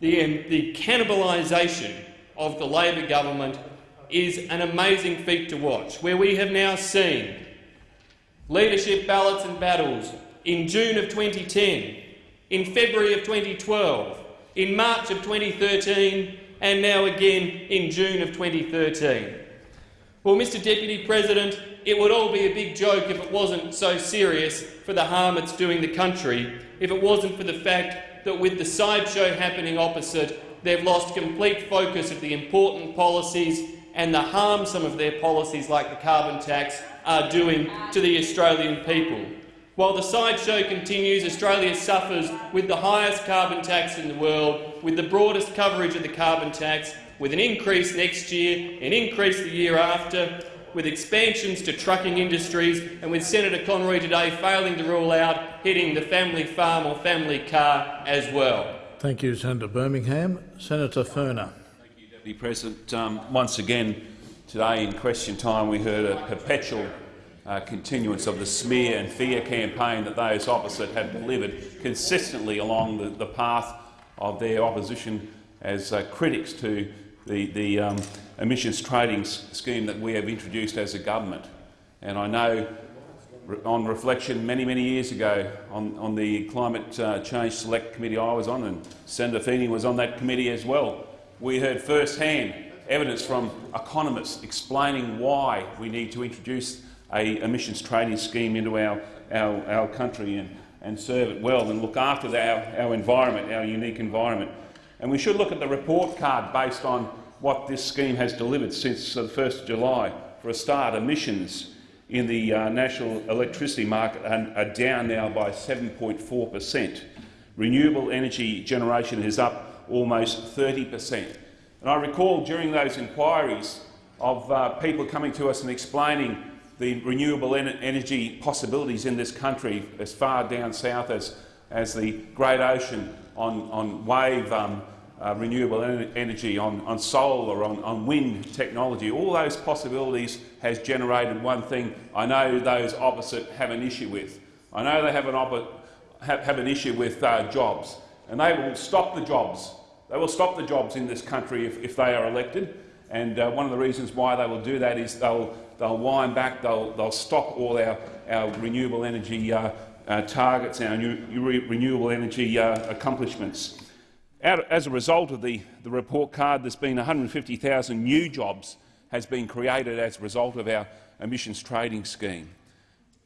Speaker 21: The, um, the cannibalisation of the Labor government is an amazing feat to watch, where we have now seen leadership ballots and battles in June of 2010, in February of 2012, in March of 2013 and now again in June of 2013. Well, Mr Deputy President, it would all be a big joke if it wasn't so serious for the harm it's doing the country, if it wasn't for the fact that with the sideshow happening opposite, they've lost complete focus of the important policies and the harm some of their policies, like the carbon tax, are doing to the Australian people. While the sideshow continues, Australia suffers with the highest carbon tax in the world, with the broadest coverage of the carbon tax, with an increase next year, an increase the year after, with expansions to trucking industries, and with Senator Conroy today failing to rule out hitting the family farm or family car as well.
Speaker 20: Thank you, Senator Birmingham. Senator Furner.
Speaker 23: Thank you, Deputy President. Um, once again, today in question time we heard a perpetual uh, continuance of the smear and fear campaign that those opposite have delivered consistently along the, the path of their opposition as uh, critics to the, the um, emissions trading scheme that we have introduced as a government. And I know on reflection many, many years ago on, on the Climate uh, Change Select Committee I was on, and Senator Feeney was on that committee as well, we heard firsthand evidence from economists explaining why we need to introduce a emissions trading scheme into our, our, our country and, and serve it well and look after our, our environment, our unique environment. And we should look at the report card based on what this scheme has delivered since the 1st of July. For a start, emissions in the uh, national electricity market are, are down now by 7.4 per cent. Renewable energy generation is up almost 30 per cent. And I recall during those inquiries of uh, people coming to us and explaining the renewable en energy possibilities in this country as far down south as, as the Great Ocean on, on wave um, uh, renewable en energy, on, on solar, on, on wind technology. All those possibilities has generated one thing I know those opposite have an issue with. I know they have an, have, have an issue with uh, jobs, and they will stop the jobs. They will stop the jobs in this country if, if they are elected. And uh, one of the reasons why they will do that is they'll, they'll wind back, they'll, they'll stop all our, our renewable energy uh, uh, targets, our new, renewable energy uh, accomplishments. As a result of the, the report card, there's been 150,000 new jobs has been created as a result of our emissions trading scheme.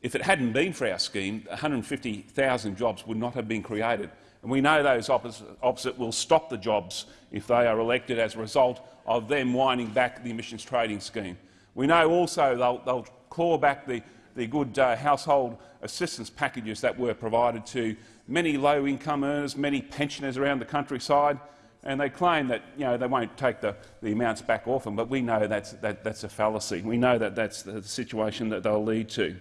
Speaker 23: If it hadn't been for our scheme, 150,000 jobs would not have been created. And we know those opposite will stop the jobs if they are elected as a result of them winding back the emissions trading scheme. We know also they'll, they'll claw back the, the good uh, household assistance packages that were provided to many low-income earners, many pensioners around the countryside, and they claim that you know, they won't take the, the amounts back off them, but we know that's, that, that's a fallacy. We know that that's the situation that they'll lead to.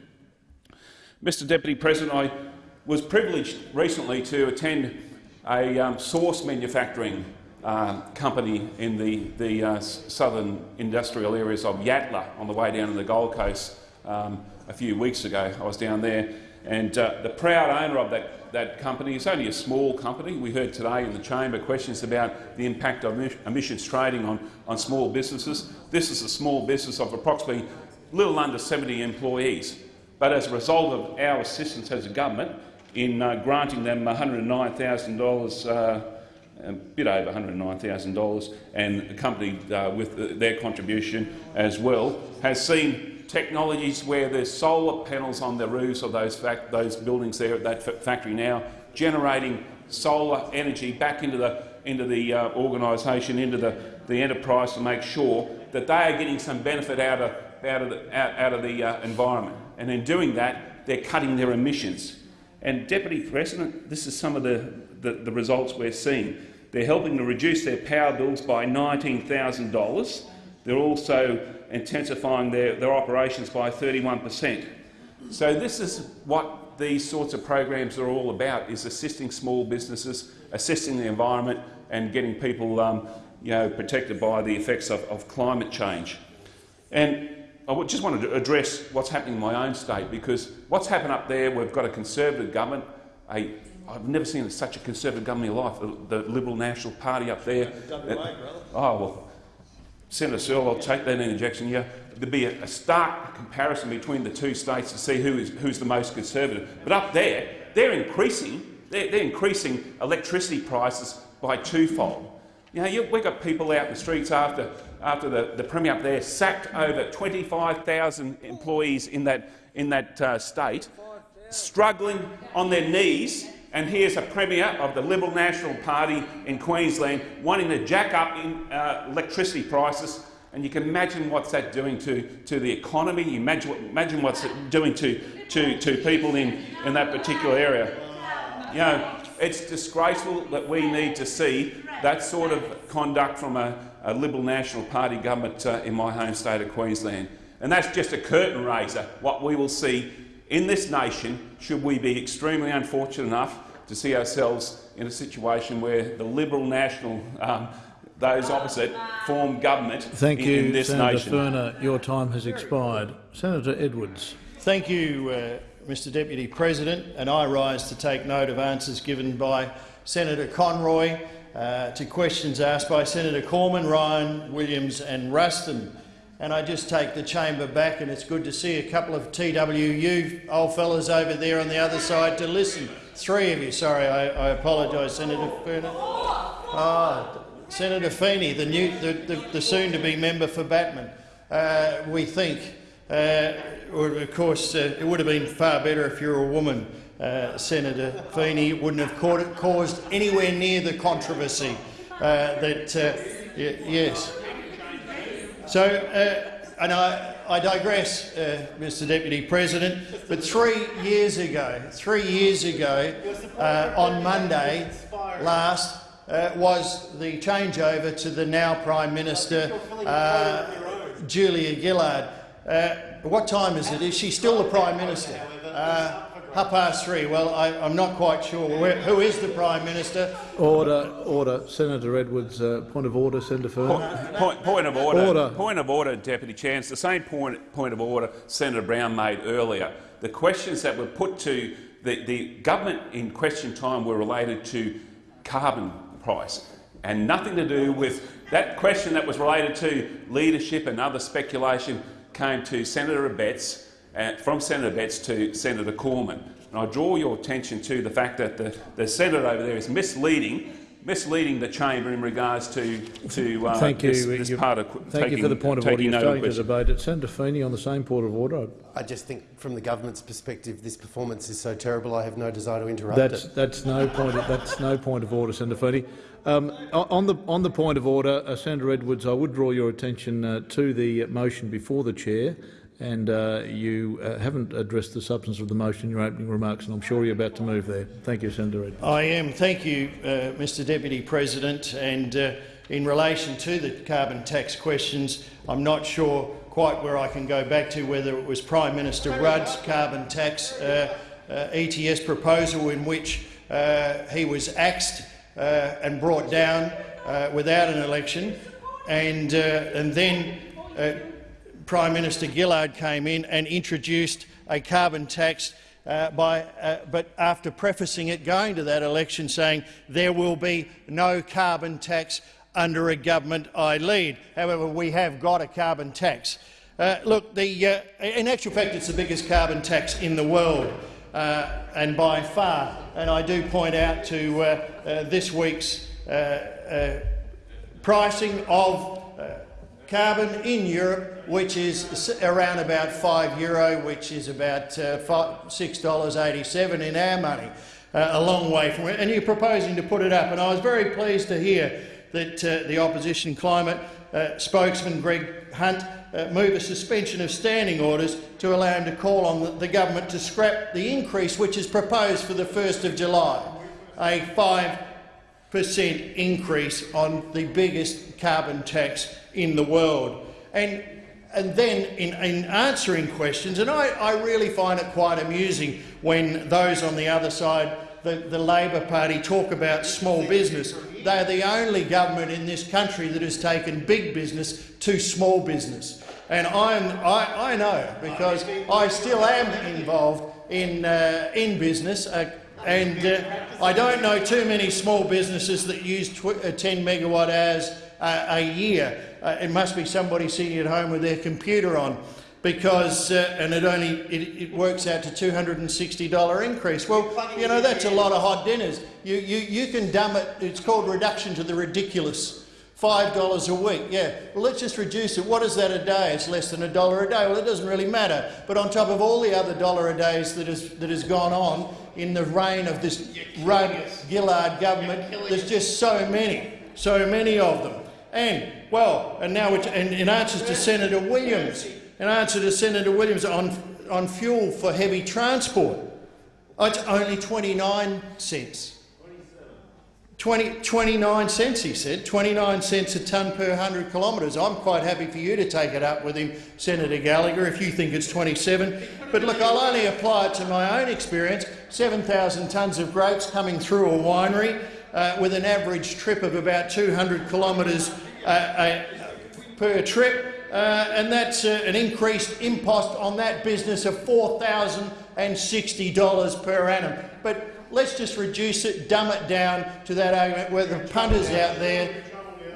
Speaker 23: Mr Deputy President, I was privileged recently to attend a um, sauce manufacturing um, company in the, the uh, southern industrial areas of Yatala on the way down to the Gold Coast um, a few weeks ago. I was down there, and uh, the proud owner of that, that company is only a small company. We heard today in the chamber questions about the impact of emissions trading on, on small businesses. This is a small business of approximately little under 70 employees. But as a result of our assistance as a government in uh, granting them $109,000 uh, a bit over $109,000 and accompanied uh, with their contribution as well, has seen technologies where there's solar panels on the roofs of those, those buildings there at that factory now, generating solar energy back into the, into the uh, organisation, into the, the enterprise to make sure that they are getting some benefit out of, out of the, out, out of the uh, environment. And in doing that, they're cutting their emissions. And Deputy President, this is some of the, the, the results we're seeing. They're helping to reduce their power bills by $19,000. They're also intensifying their, their operations by 31 per cent. So this is what these sorts of programs are all about, is assisting small businesses, assisting the environment and getting people um, you know, protected by the effects of, of climate change. And I just wanted to address what's happening in my own state, because what's happened up there, we've got a Conservative government, a I've never seen such a Conservative government in my life, the, Liberal National Party up there.
Speaker 24: WA,
Speaker 23: oh, well, Senator Sterle, I'll take that interjection. Yeah, there'd be a, a, stark comparison between the two states to see who is, who's the most conservative. But up there, they're increasing, they're, they're increasing electricity prices by twofold. You know, you, we've got people out in the streets after, after the, the Premier up there sacked over 25,000 employees in that, in that uh, state, struggling on their knees and here's a Premier of the Liberal National Party in Queensland wanting to jack up in, uh, electricity prices. And you can imagine what's that doing to, to the economy. You imagine, imagine what's it doing to, to, to people in, in that particular area. You know, it's disgraceful that we need to see that sort of conduct from a, a Liberal National Party government uh, in my home state of Queensland. And that's just a curtain raiser, what we will see in this nation, should we be extremely unfortunate enough to see ourselves in a situation where the Liberal National, um, those opposite, form government
Speaker 20: Thank
Speaker 23: in,
Speaker 20: you,
Speaker 23: in this
Speaker 20: Senator
Speaker 23: nation.
Speaker 20: Furner. Your time has expired. Senator Edwards.
Speaker 24: Thank you, uh, Mr Deputy President, and I rise to take note of answers given by Senator Conroy uh, to questions asked by Senator Cormann, Ryan, Williams and Ruston and I just take the chamber back, and it's good to see a couple of TWU old fellas over there on the other side to listen. Three of you, sorry, I, I apologise, Senator Furner. Ah, Senator Feeney, the, new, the, the, the soon-to-be member for Batman. Uh, we think, uh, of course, uh, it would have been far better if you were a woman, uh, Senator Feeney. It wouldn't have caused anywhere near the controversy uh, that, uh, yes. So, uh, and I, I digress, uh, Mr Deputy President, but three years ago, three years ago, uh, on Monday last, uh, was the changeover to the now Prime Minister, uh, Julia Gillard. Uh, what time is it? Is she still the Prime Minister? Half past three. Well, I, am not quite sure. Where, who is the Prime Minister?
Speaker 20: Order, order. Senator Edwards, uh, point of order. Senator Furner.
Speaker 23: Point, point, point, of order.
Speaker 20: order.
Speaker 23: Point of order, Deputy Chair. It's the same point, point of order Senator Brown made earlier. The questions that were put to the, the government in question time were related to carbon price and nothing to do with that question that was related to leadership and other speculation came to Senator Abetz from Senator Betts to Senator Cormann. And I draw your attention to the fact that the, the senator over there is misleading misleading the chamber in regards to, to uh,
Speaker 20: thank you.
Speaker 23: this, this part of
Speaker 20: Thank
Speaker 23: taking,
Speaker 20: you for the point of order. You're starting to debate it. Senator Feeney on the same point of order.
Speaker 25: I just think, from the government's perspective, this performance is so terrible. I have no desire to interrupt
Speaker 20: that's,
Speaker 25: it.
Speaker 20: That's no point. Of, that's no point of order, Senator Feeney. Um, on, the, on the point of order, uh, Senator Edwards, I would draw your attention uh, to the motion before the chair, and uh, you uh, haven't addressed the substance of the motion in your opening remarks, and I'm sure you're about to move there. Thank you, Senator.
Speaker 24: I am. Thank you, uh, Mr Deputy President. And uh, in relation to the carbon tax questions, I'm not sure quite where I can go back to whether it was Prime Minister Rudd's carbon tax uh, uh, ETS proposal in which he was axed and brought down without an election, and, and then Prime Minister Gillard came in and introduced a carbon tax uh, by, uh, but after prefacing it going to that election saying there will be no carbon tax under a government I lead. However, we have got a carbon tax. Uh, look, the, uh, in actual fact, it's the biggest carbon tax in the world, uh, and by far. And I do point out to uh, this week's pricing of carbon in Europe, which is around about five euro, which is about uh, six dollars eighty-seven in our money, uh, a long way from it. And you're proposing to put it up. And I was very pleased to hear that uh, the opposition climate uh, spokesman Greg Hunt uh, move a suspension of standing orders to allow him to call on the, the government to scrap the increase which is proposed for the 1st of July, a five percent increase on the biggest carbon tax in the world. And, and then in, in answering questions, and I, I really find it quite amusing when those on the other side, the, the Labor Party, talk about small business. They're the only government in this country that has taken big business to small business. And I'm, I, I know because I still am involved in, uh, in business. Uh, and uh, I don't know too many small businesses that use uh, 10 megawatt hours uh, a year. Uh, it must be somebody sitting at home with their computer on because, uh, and it only it, it works out to $260 increase. Well, you know, that's a lot of hot dinners. You, you, you can dumb it, it's called reduction to the ridiculous. Five dollars a week, yeah. Well, let's just reduce it. What is that a day? It's less than a dollar a day. Well, it doesn't really matter. But on top of all the other dollar a days that has that has gone on in the reign of this Rudd Gillard government, there's just so many, so many of them. And well, and now and in answer to Senator Williams, in answer to Senator Williams on on fuel for heavy transport, oh, it's only 29 cents. 20, 29 cents, he said, 29 cents a tonne per 100 kilometres. I'm quite happy for you to take it up with him, Senator Gallacher, if you think it's 27. But look, I'll only apply it to my own experience. 7,000 tonnes of grapes coming through a winery uh, with an average trip of about 200 kilometres uh, uh, per trip. Uh, and that's uh, an increased impost on that business of $4,060 per annum. But let's just reduce it, dumb it down to that argument where the punters out there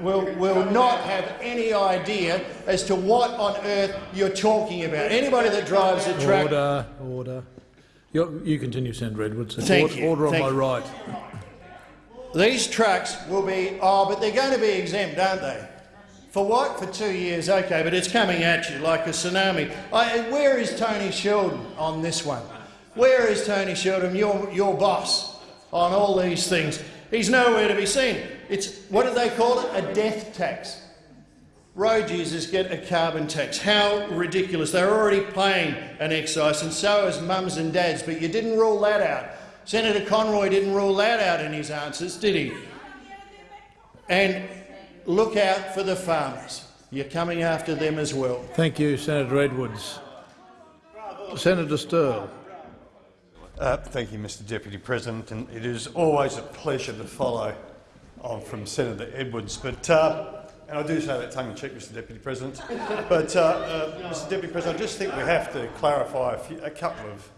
Speaker 24: will, will not have any idea as to what on earth you're talking about. Anybody that drives a truck...
Speaker 20: Order, order. You, you continue, Senator Edwards.
Speaker 24: Thank
Speaker 20: order,
Speaker 24: you.
Speaker 20: Order
Speaker 24: Thank
Speaker 20: on my right.
Speaker 24: These trucks will be, oh, but they're going to be exempt, aren't they? For what? For two years, okay, but it's coming at you like a tsunami. I, where is Tony Sheldon on this one? Where is Tony Sheldon, your, your boss, on all these things? He's nowhere to be seen. It's, what do they call it? A death tax. Road users get a carbon tax. How ridiculous. They're already paying an excise, and so is mums and dads, but you didn't rule that out. Senator Conroy didn't rule that out in his answers, did he? And look out for the farmers. You're coming after them as well.
Speaker 20: Thank you, Senator Edwards. Senator Sterle.
Speaker 26: Uh, thank you, Mr Deputy President, and it is always a pleasure to follow on from Senator Edwards. But, uh, and I do say that tongue-in-cheek, Mr Deputy President. But, uh, uh, Mr Deputy President, I just think we have to clarify a, few, a couple of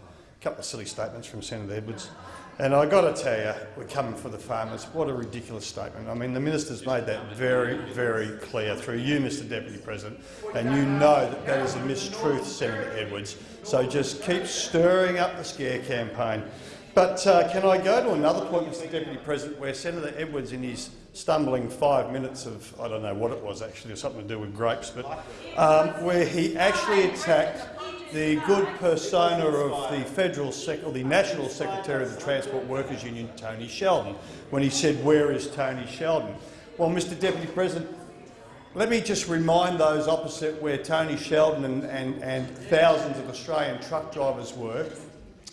Speaker 26: couple of silly statements from Senator Edwards. And I've got to tell you, we're coming for the farmers. What a ridiculous statement. I mean, the minister's made that very, very clear through you, Mr Deputy President, and you know that that is a mistruth, Senator Edwards. So just keep stirring up the scare campaign. But uh, can I go to another point, Mr Deputy President, where Senator Edwards, in his stumbling five minutes of, I don't know what it was actually, or something to do with grapes, but um, where he actually attacked the good persona of the federal or the national secretary of the Transport Workers Union, Tony Sheldon, when he said, "Where is Tony Sheldon?" Well, Mr. Deputy President, let me just remind those opposite where Tony Sheldon and, and, and thousands of Australian truck drivers were,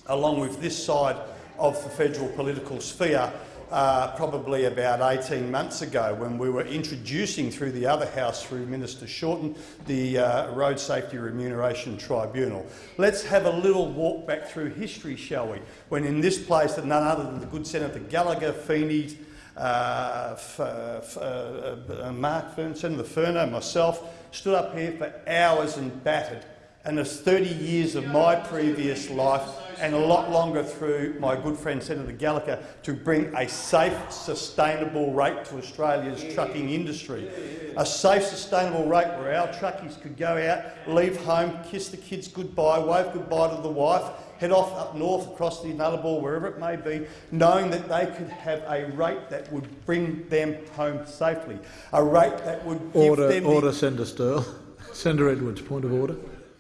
Speaker 26: along with this side of the federal political sphere, uh, probably about 18 months ago when we were introducing through the other House, through Minister Shorten, the uh, Road Safety Remuneration Tribunal. Let's have a little walk back through history, shall we, when in this place that none other than the good Senator Gallacher, Feeney, uh, f- uh, uh, Mark Fern, the Furner, myself, stood up here for hours and battered. And there's 30 years of my previous life and a lot longer through my good friend Senator Gallacher to bring a safe, sustainable rate to Australia's trucking industry. A safe, sustainable rate where our truckies could go out, leave home, kiss the kids goodbye, wave goodbye to the wife, head off up north across the Nullarbor, wherever it may be, knowing that they could have a rate that would bring them home safely, a rate that would give
Speaker 20: Order,
Speaker 26: them the
Speaker 20: order, Senator Sterle. Senator Edwards, point of order.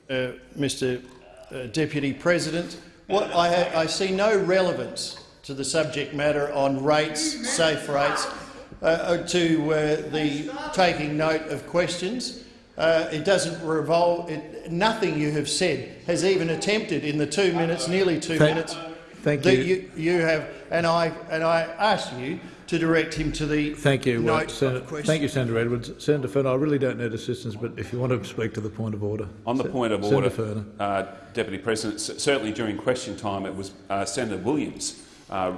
Speaker 24: Uh, Mr uh, Deputy President, what I, I see no relevance to the subject matter on rates, safe rates, uh, uh, to uh, the taking note of questions. Uh, it doesn't revolve. It, nothing you have said has even attempted in the two minutes, nearly two
Speaker 20: Thank-
Speaker 24: minutes.
Speaker 20: thank
Speaker 24: that
Speaker 20: you.
Speaker 24: you. You have, and I and I ask you to direct him to the
Speaker 20: Thank you,
Speaker 24: note
Speaker 20: Senator,
Speaker 24: of question.
Speaker 20: thank you, Senator Edwards. Senator Furner, I really don't need assistance, but if you want to speak to the point of order.
Speaker 23: On the
Speaker 20: Se-
Speaker 23: point of
Speaker 20: Senator
Speaker 23: order,
Speaker 20: Furner.
Speaker 23: uh, Deputy President, certainly during question time it was uh, Senator Williams uh,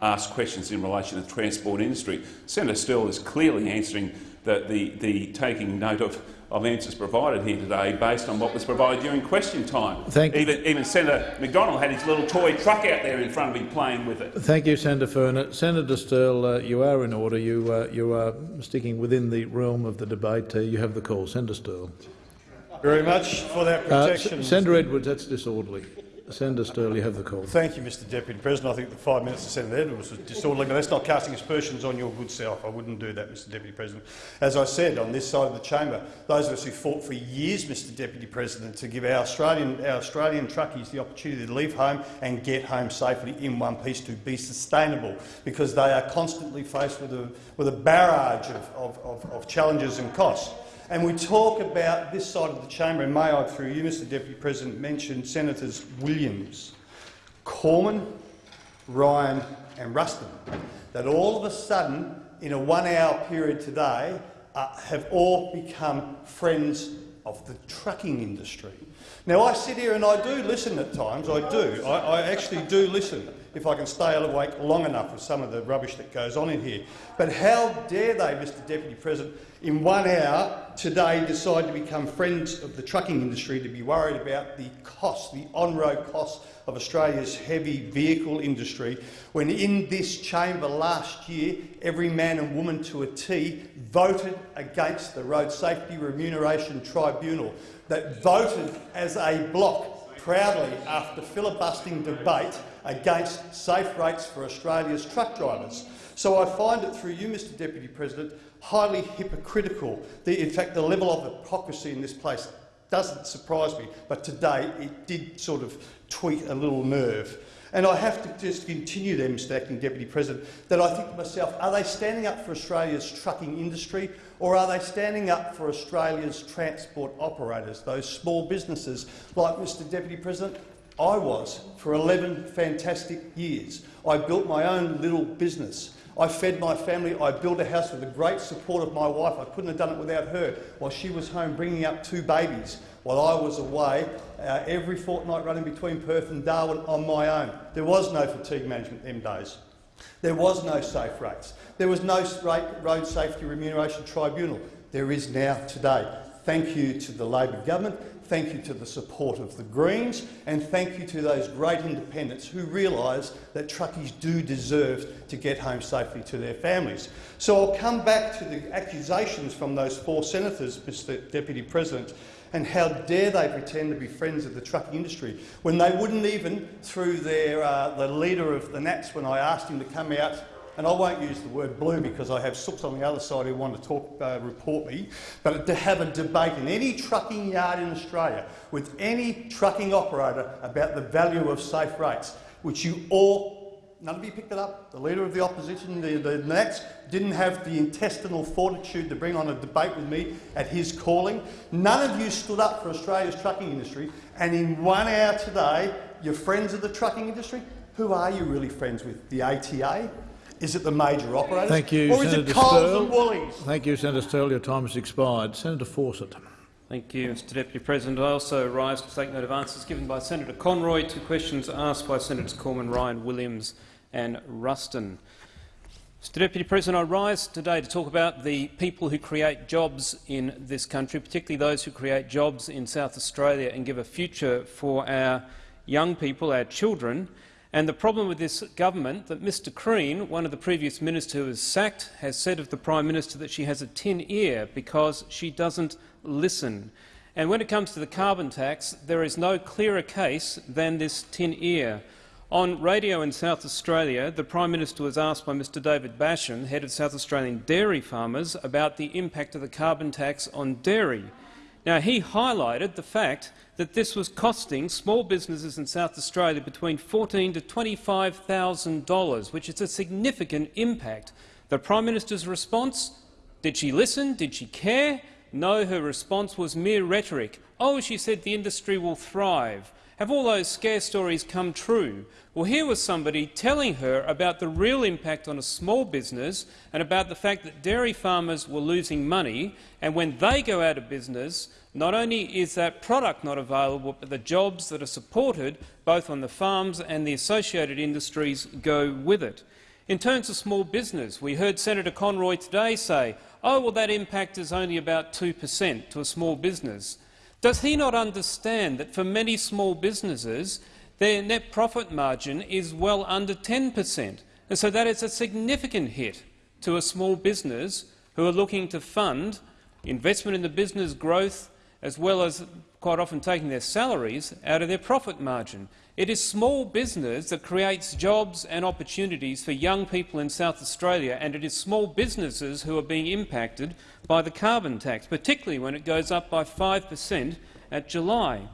Speaker 23: asked questions in relation to the transport industry. Senator Sterle is clearly answering the, the, the taking note of, of answers provided here today based on what was provided during question time.
Speaker 20: Thank-
Speaker 23: even, even Senator Macdonald had his little toy truck out there in front of him playing with it.
Speaker 20: Thank you, Senator Furner. Senator Sterle, uh, you are in order. You, uh, you are sticking within the realm of the debate. Uh, you have the call. Senator Sterle.
Speaker 26: very much for that
Speaker 20: Uh,
Speaker 26: protection.
Speaker 20: S- Senator Edwards, that's disorderly. Senator Sterle, you have the call.
Speaker 26: Thank you, Mr Deputy President. I think the five minutes of Senator Edwards was disorderly, but that's not casting aspersions on your good self. I wouldn't do that, Mr Deputy President. As I said, on this side of the chamber, those of us who fought for years, Mr Deputy President, to give our Australian, our Australian truckies the opportunity to leave home and get home safely in one piece to be sustainable, because they are constantly faced with a, with a barrage of, of, of, of challenges and costs. And we talk about this side of the chamber, and may I, through you, Mr Deputy President, mention Senators Williams, Cormann, Ryan and Ruston, that all of a sudden, in a one-hour period today, uh, have all become friends of the trucking industry. Now, I sit here and I do listen at times, I do. I, I actually do listen if I can stay awake long enough with some of the rubbish that goes on in here. But how dare they, Mr Deputy President, in one hour today decide to become friends of the trucking industry to be worried about the cost, the on-road costs of Australia's heavy vehicle industry, when in this chamber last year, every man and woman to a T voted against the Road Safety Remuneration Tribunal, that voted as a block proudly after filibustering debate against safe rates for Australia's truck drivers. So I find it through you, Mr Deputy President, highly hypocritical. The, in fact, the level of hypocrisy in this place doesn't surprise me, but today it did sort of tweak a little nerve. And I have to just continue there, Mr Acting Deputy President, that I think to myself, are they standing up for Australia's trucking industry or are they standing up for Australia's transport operators, those small businesses like Mr Deputy President? I was for 11 fantastic years. I built my own little business. I fed my family. I built a house with the great support of my wife. I couldn't have done it without her while she was home bringing up two babies while I was away uh, every fortnight running between Perth and Darwin on my own. There was no fatigue management them days. There was no safe rates. There was no road safety remuneration tribunal. There is now today. Thank you to the Labor government. Thank you to the support of the Greens and thank you to those great independents who realise that truckies do deserve to get home safely to their families. So I'll come back to the accusations from those four senators, Mr Deputy President, and how dare they pretend to be friends of the trucking industry when they wouldn't even, through their, uh, the leader of the Nats, when I asked him to come out and I won't use the word blue because I have sooks on the other side who want to talk, uh, report me, but to have a debate in any trucking yard in Australia with any trucking operator about the value of safe rates, which you all None of you picked it up. The Leader of the Opposition, the, the Nats, didn't have the intestinal fortitude to bring on a debate with me at his calling. None of you stood up for Australia's trucking industry. And in one hour today, your friends of the trucking industry, who are you really friends with? The ATA? Is it the major operators?
Speaker 20: Thank you,
Speaker 26: or is
Speaker 20: Senator
Speaker 26: it Coles
Speaker 20: Sterle.
Speaker 26: and Woolies?
Speaker 20: Thank you, Senator Sterle. Your time has expired. Senator Fawcett.
Speaker 27: Thank you, Mr Deputy President. I also rise to take note of answers given by Senator Conroy to questions asked by Senators Cormann, Ryan, Williams and Ruston. Mr Deputy President, I rise today to talk about the people who create jobs in this country, particularly those who create jobs in South Australia and give a future for our young people, our children, and the problem with this government that Mr Crean, one of the previous ministers who was sacked, has said of the Prime Minister that she has a tin ear because she doesn't listen. And when it comes to the carbon tax, there is no clearer case than this tin ear. On radio in South Australia, the Prime Minister was asked by Mr David Basham, head of South Australian dairy farmers, about the impact of the carbon tax on dairy. Now, he highlighted the fact that this was costing small businesses in South Australia between 14,000 to $25,000, which is a significant impact. The Prime Minister's response? Did she listen? Did she care? No, her response was mere rhetoric. Oh, she said the industry will thrive. Have all those scare stories come true? Well, here was somebody telling her about the real impact on a small business and about the fact that dairy farmers were losing money, and when they go out of business, not only is that product not available, but the jobs that are supported both on the farms and the associated industries go with it. In terms of small business, we heard Senator Conroy today say, oh, well, that impact is only about 2 per cent to a small business. Does he not understand that for many small businesses, their net profit margin is well under 10 per cent, and so that is a significant hit to a small business who are looking to fund investment in the business growth as well as quite often taking their salaries out of their profit margin. It is small business that creates jobs and opportunities for young people in South Australia, and it is small businesses who are being impacted by the carbon tax, particularly when it goes up by 5 per cent at July.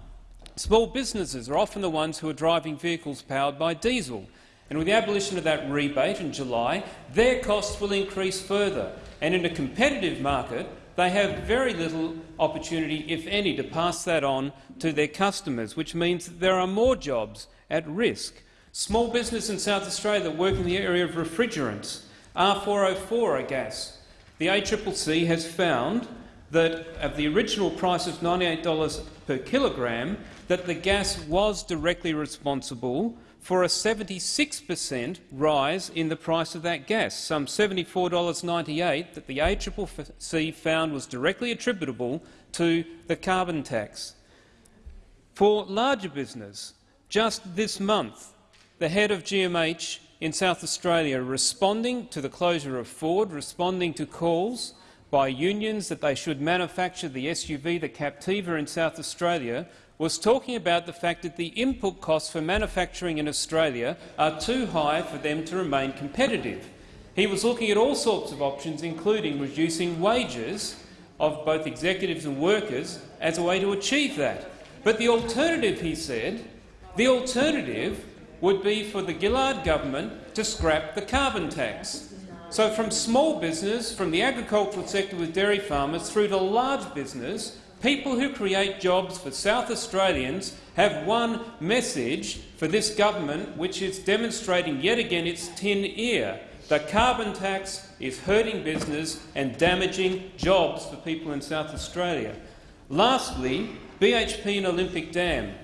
Speaker 27: Small businesses are often the ones who are driving vehicles powered by diesel, and with the abolition of that rebate in July, their costs will increase further. And in a competitive market, they have very little opportunity, if any, to pass that on to their customers, which means that there are more jobs at risk. Small business in South Australia that work in the area of refrigerants, R404 a gas. The ACCC has found that of the original price of $98 per kilogram, that the gas was directly responsible for a 76 per cent rise in the price of that gas, some $74.98 that the ACCC found was directly attributable to the carbon tax. For larger business, just this month, the head of GMH in South Australia responding to the closure of Ford, responding to calls by unions that they should manufacture the SUV, the Captiva in South Australia, was talking about the fact that the input costs for manufacturing in Australia are too high for them to remain competitive. He was looking at all sorts of options, including reducing wages of both executives and workers as a way to achieve that. But the alternative, he said, the alternative would be for the Gillard government to scrap the carbon tax. So from small business, from the agricultural sector with dairy farmers, through to large business, people who create jobs for South Australians have one message for this government, which is demonstrating yet again its tin ear. The carbon tax is hurting business and damaging jobs for people in South Australia. Lastly, BHP and Olympic Dam.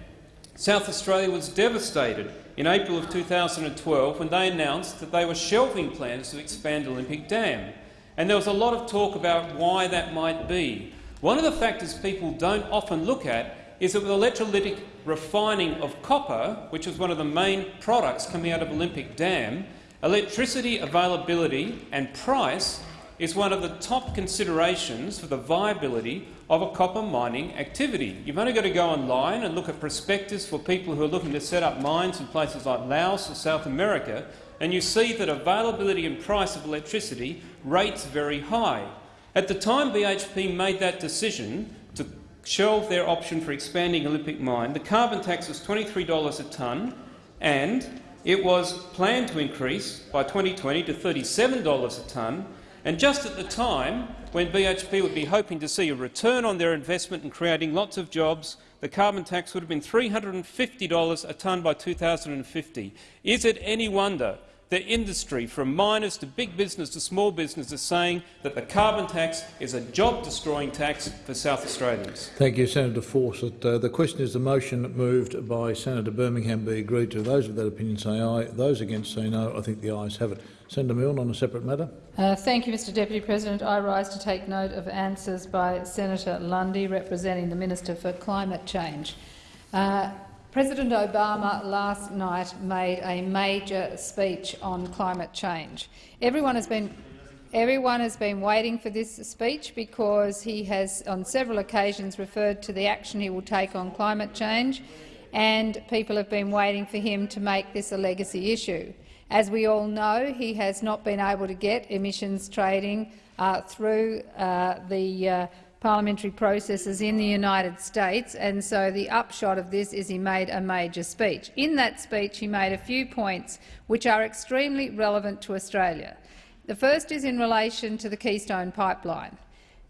Speaker 27: South Australia was devastated in April of 2012 when they announced that they were shelving plans to expand Olympic Dam. And there was a lot of talk about why that might be. One of the factors people don't often look at is that with electrolytic refining of copper, which is one of the main products coming out of Olympic Dam, electricity availability and price is one of the top considerations for the viability of a copper mining activity. You've only got to go online and look at prospectus for people who are looking to set up mines in places like Laos or South America and you see that availability and price of electricity rates very high. At the time BHP made that decision to shelve their option for expanding Olympic Mine, the carbon tax was $23 a tonne and it was planned to increase by 2020 to $37 a tonne. And just at the time when BHP would be hoping to see a return on their investment in creating lots of jobs, the carbon tax would have been $350 a tonne by 2050. Is it any wonder that industry, from miners to big business to small business, is saying that the carbon tax is a job-destroying tax for South Australians?
Speaker 20: Thank you, Senator Fawcett. Uh, the question is the motion moved by Senator Birmingham be agreed to. Those of that opinion say aye. Those against say no. I think the ayes have it. Senator Milne on a separate matter.
Speaker 10: Uh, thank you, Mr Deputy President. I rise to take note of answers by Senator Lundy, representing the Minister for Climate Change. Uh, President Obama last night made a major speech on climate change. Everyone has been Everyone has been waiting for this speech because he has on several occasions referred to the action he will take on climate change, and people have been waiting for him to make this a legacy issue. As we all know, he has not been able to get emissions trading uh, through uh, the uh, parliamentary processes in the United States, and so the upshot of this is he made a major speech. In that speech he made a few points which are extremely relevant to Australia. The first is in relation to the Keystone Pipeline.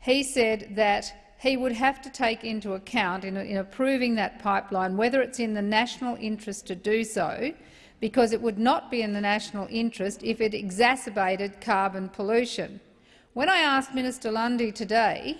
Speaker 10: He said that he would have to take into account in, in approving that pipeline whether it's in the national interest to do so, because it would not be in the national interest if it exacerbated carbon pollution. When I asked Minister Lundy today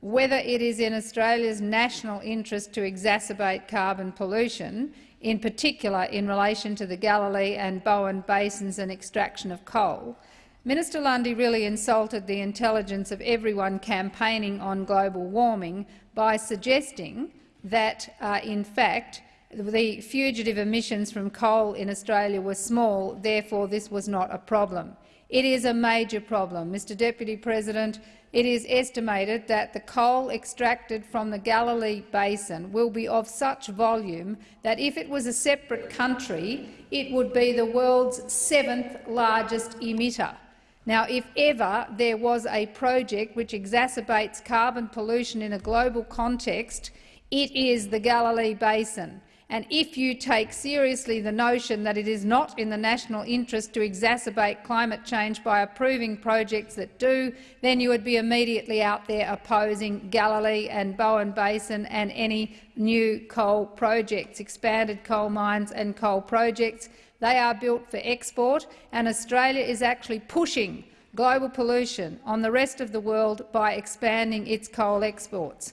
Speaker 10: whether it is in Australia's national interest to exacerbate carbon pollution, in particular in relation to the Galilee and Bowen basins and extraction of coal, Minister Lundy really insulted the intelligence of everyone campaigning on global warming by suggesting that, uh, in fact, the fugitive emissions from coal in Australia were small, therefore this was not a problem. It is a major problem. Mr Deputy President, it is estimated that the coal extracted from the Galilee Basin will be of such volume that if it was a separate country, it would be the world's seventh largest emitter. Now, if ever there was a project which exacerbates carbon pollution in a global context, it is the Galilee Basin. And if you take seriously the notion that it is not in the national interest to exacerbate climate change by approving projects that do, then you would be immediately out there opposing Galilee and Bowen Basin and any new coal projects, expanded coal mines and coal projects. They are built for export, and Australia is actually pushing global pollution on the rest of the world by expanding its coal exports.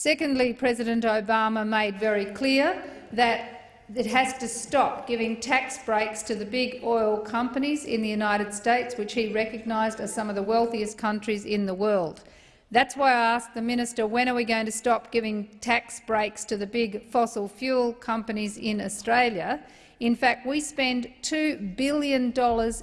Speaker 10: Secondly, President Obama made very clear that it has to stop giving tax breaks to the big oil companies in the United States, which he recognised as some of the wealthiest countries in the world. That's why I asked the minister, when are we going to stop giving tax breaks to the big fossil fuel companies in Australia? In fact, we spend $2 billion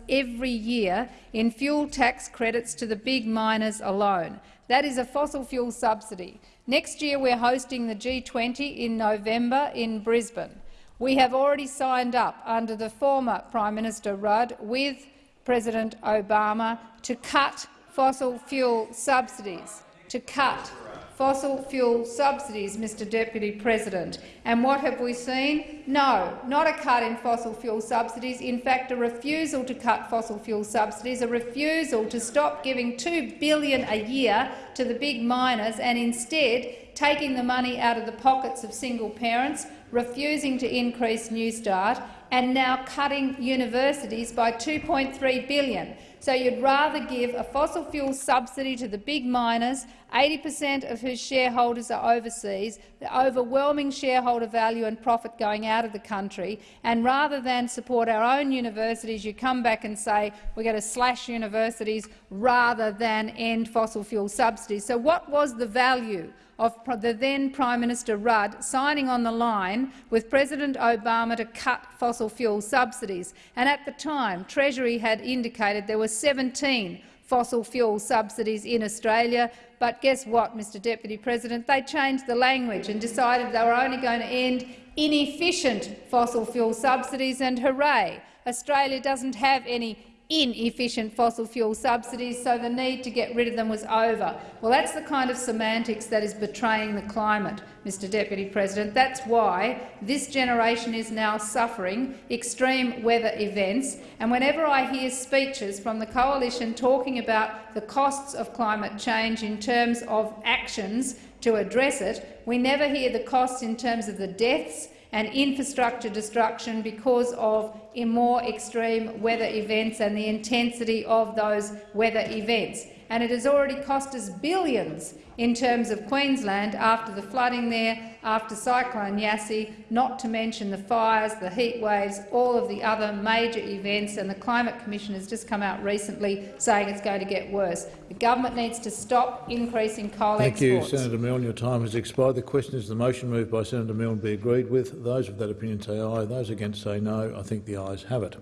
Speaker 10: every year in fuel tax credits to the big miners alone. That is a fossil fuel subsidy. Next year we're hosting the G20 in November in Brisbane. We have already signed up under the former Prime Minister Rudd with President Obama to cut fossil fuel subsidies, to cut fossil fuel subsidies, Mr Deputy President. And what have we seen? No, not a cut in fossil fuel subsidies. In fact, a refusal to cut fossil fuel subsidies, a refusal to stop giving 2 billion a year to the big miners and instead taking the money out of the pockets of single parents, refusing to increase Newstart and now cutting universities by 2.3 billion. So you'd rather give a fossil fuel subsidy to the big miners, 80 per cent of whose shareholders are overseas, the overwhelming shareholder value and profit going out of the country, and rather than support our own universities, you come back and say we're going to slash universities rather than end fossil fuel subsidies. So what was the value of the then Prime Minister Rudd signing on the line with President Obama to cut fossil fuel subsidies. And at the time, Treasury had indicated there were 17 fossil fuel subsidies in Australia. But guess what, Mr Deputy President? They changed the language and decided they were only going to end inefficient fossil fuel subsidies, and hooray! Australia doesn't have any inefficient fossil fuel subsidies, so the need to get rid of them was over. Well, that's the kind of semantics that is betraying the climate, Mr Deputy President. That's why this generation is now suffering extreme weather events, and whenever I hear speeches from the coalition talking about the costs of climate change in terms of actions to address it, we never hear the costs in terms of the deaths and infrastructure destruction because of more extreme weather events and the intensity of those weather events. And it has already cost us billions in terms of Queensland after the flooding there, after Cyclone Yasi, not to mention the fires, the heat waves, all of the other major events, and the Climate Commission has just come out recently saying it's going to get worse. The government needs to stop increasing coal
Speaker 20: Thank
Speaker 10: exports.
Speaker 20: you, Senator Milne. Your time has expired. The question is the motion moved by Senator Milne be agreed with. Those of that opinion say aye. Those against say no. I think the ayes have it.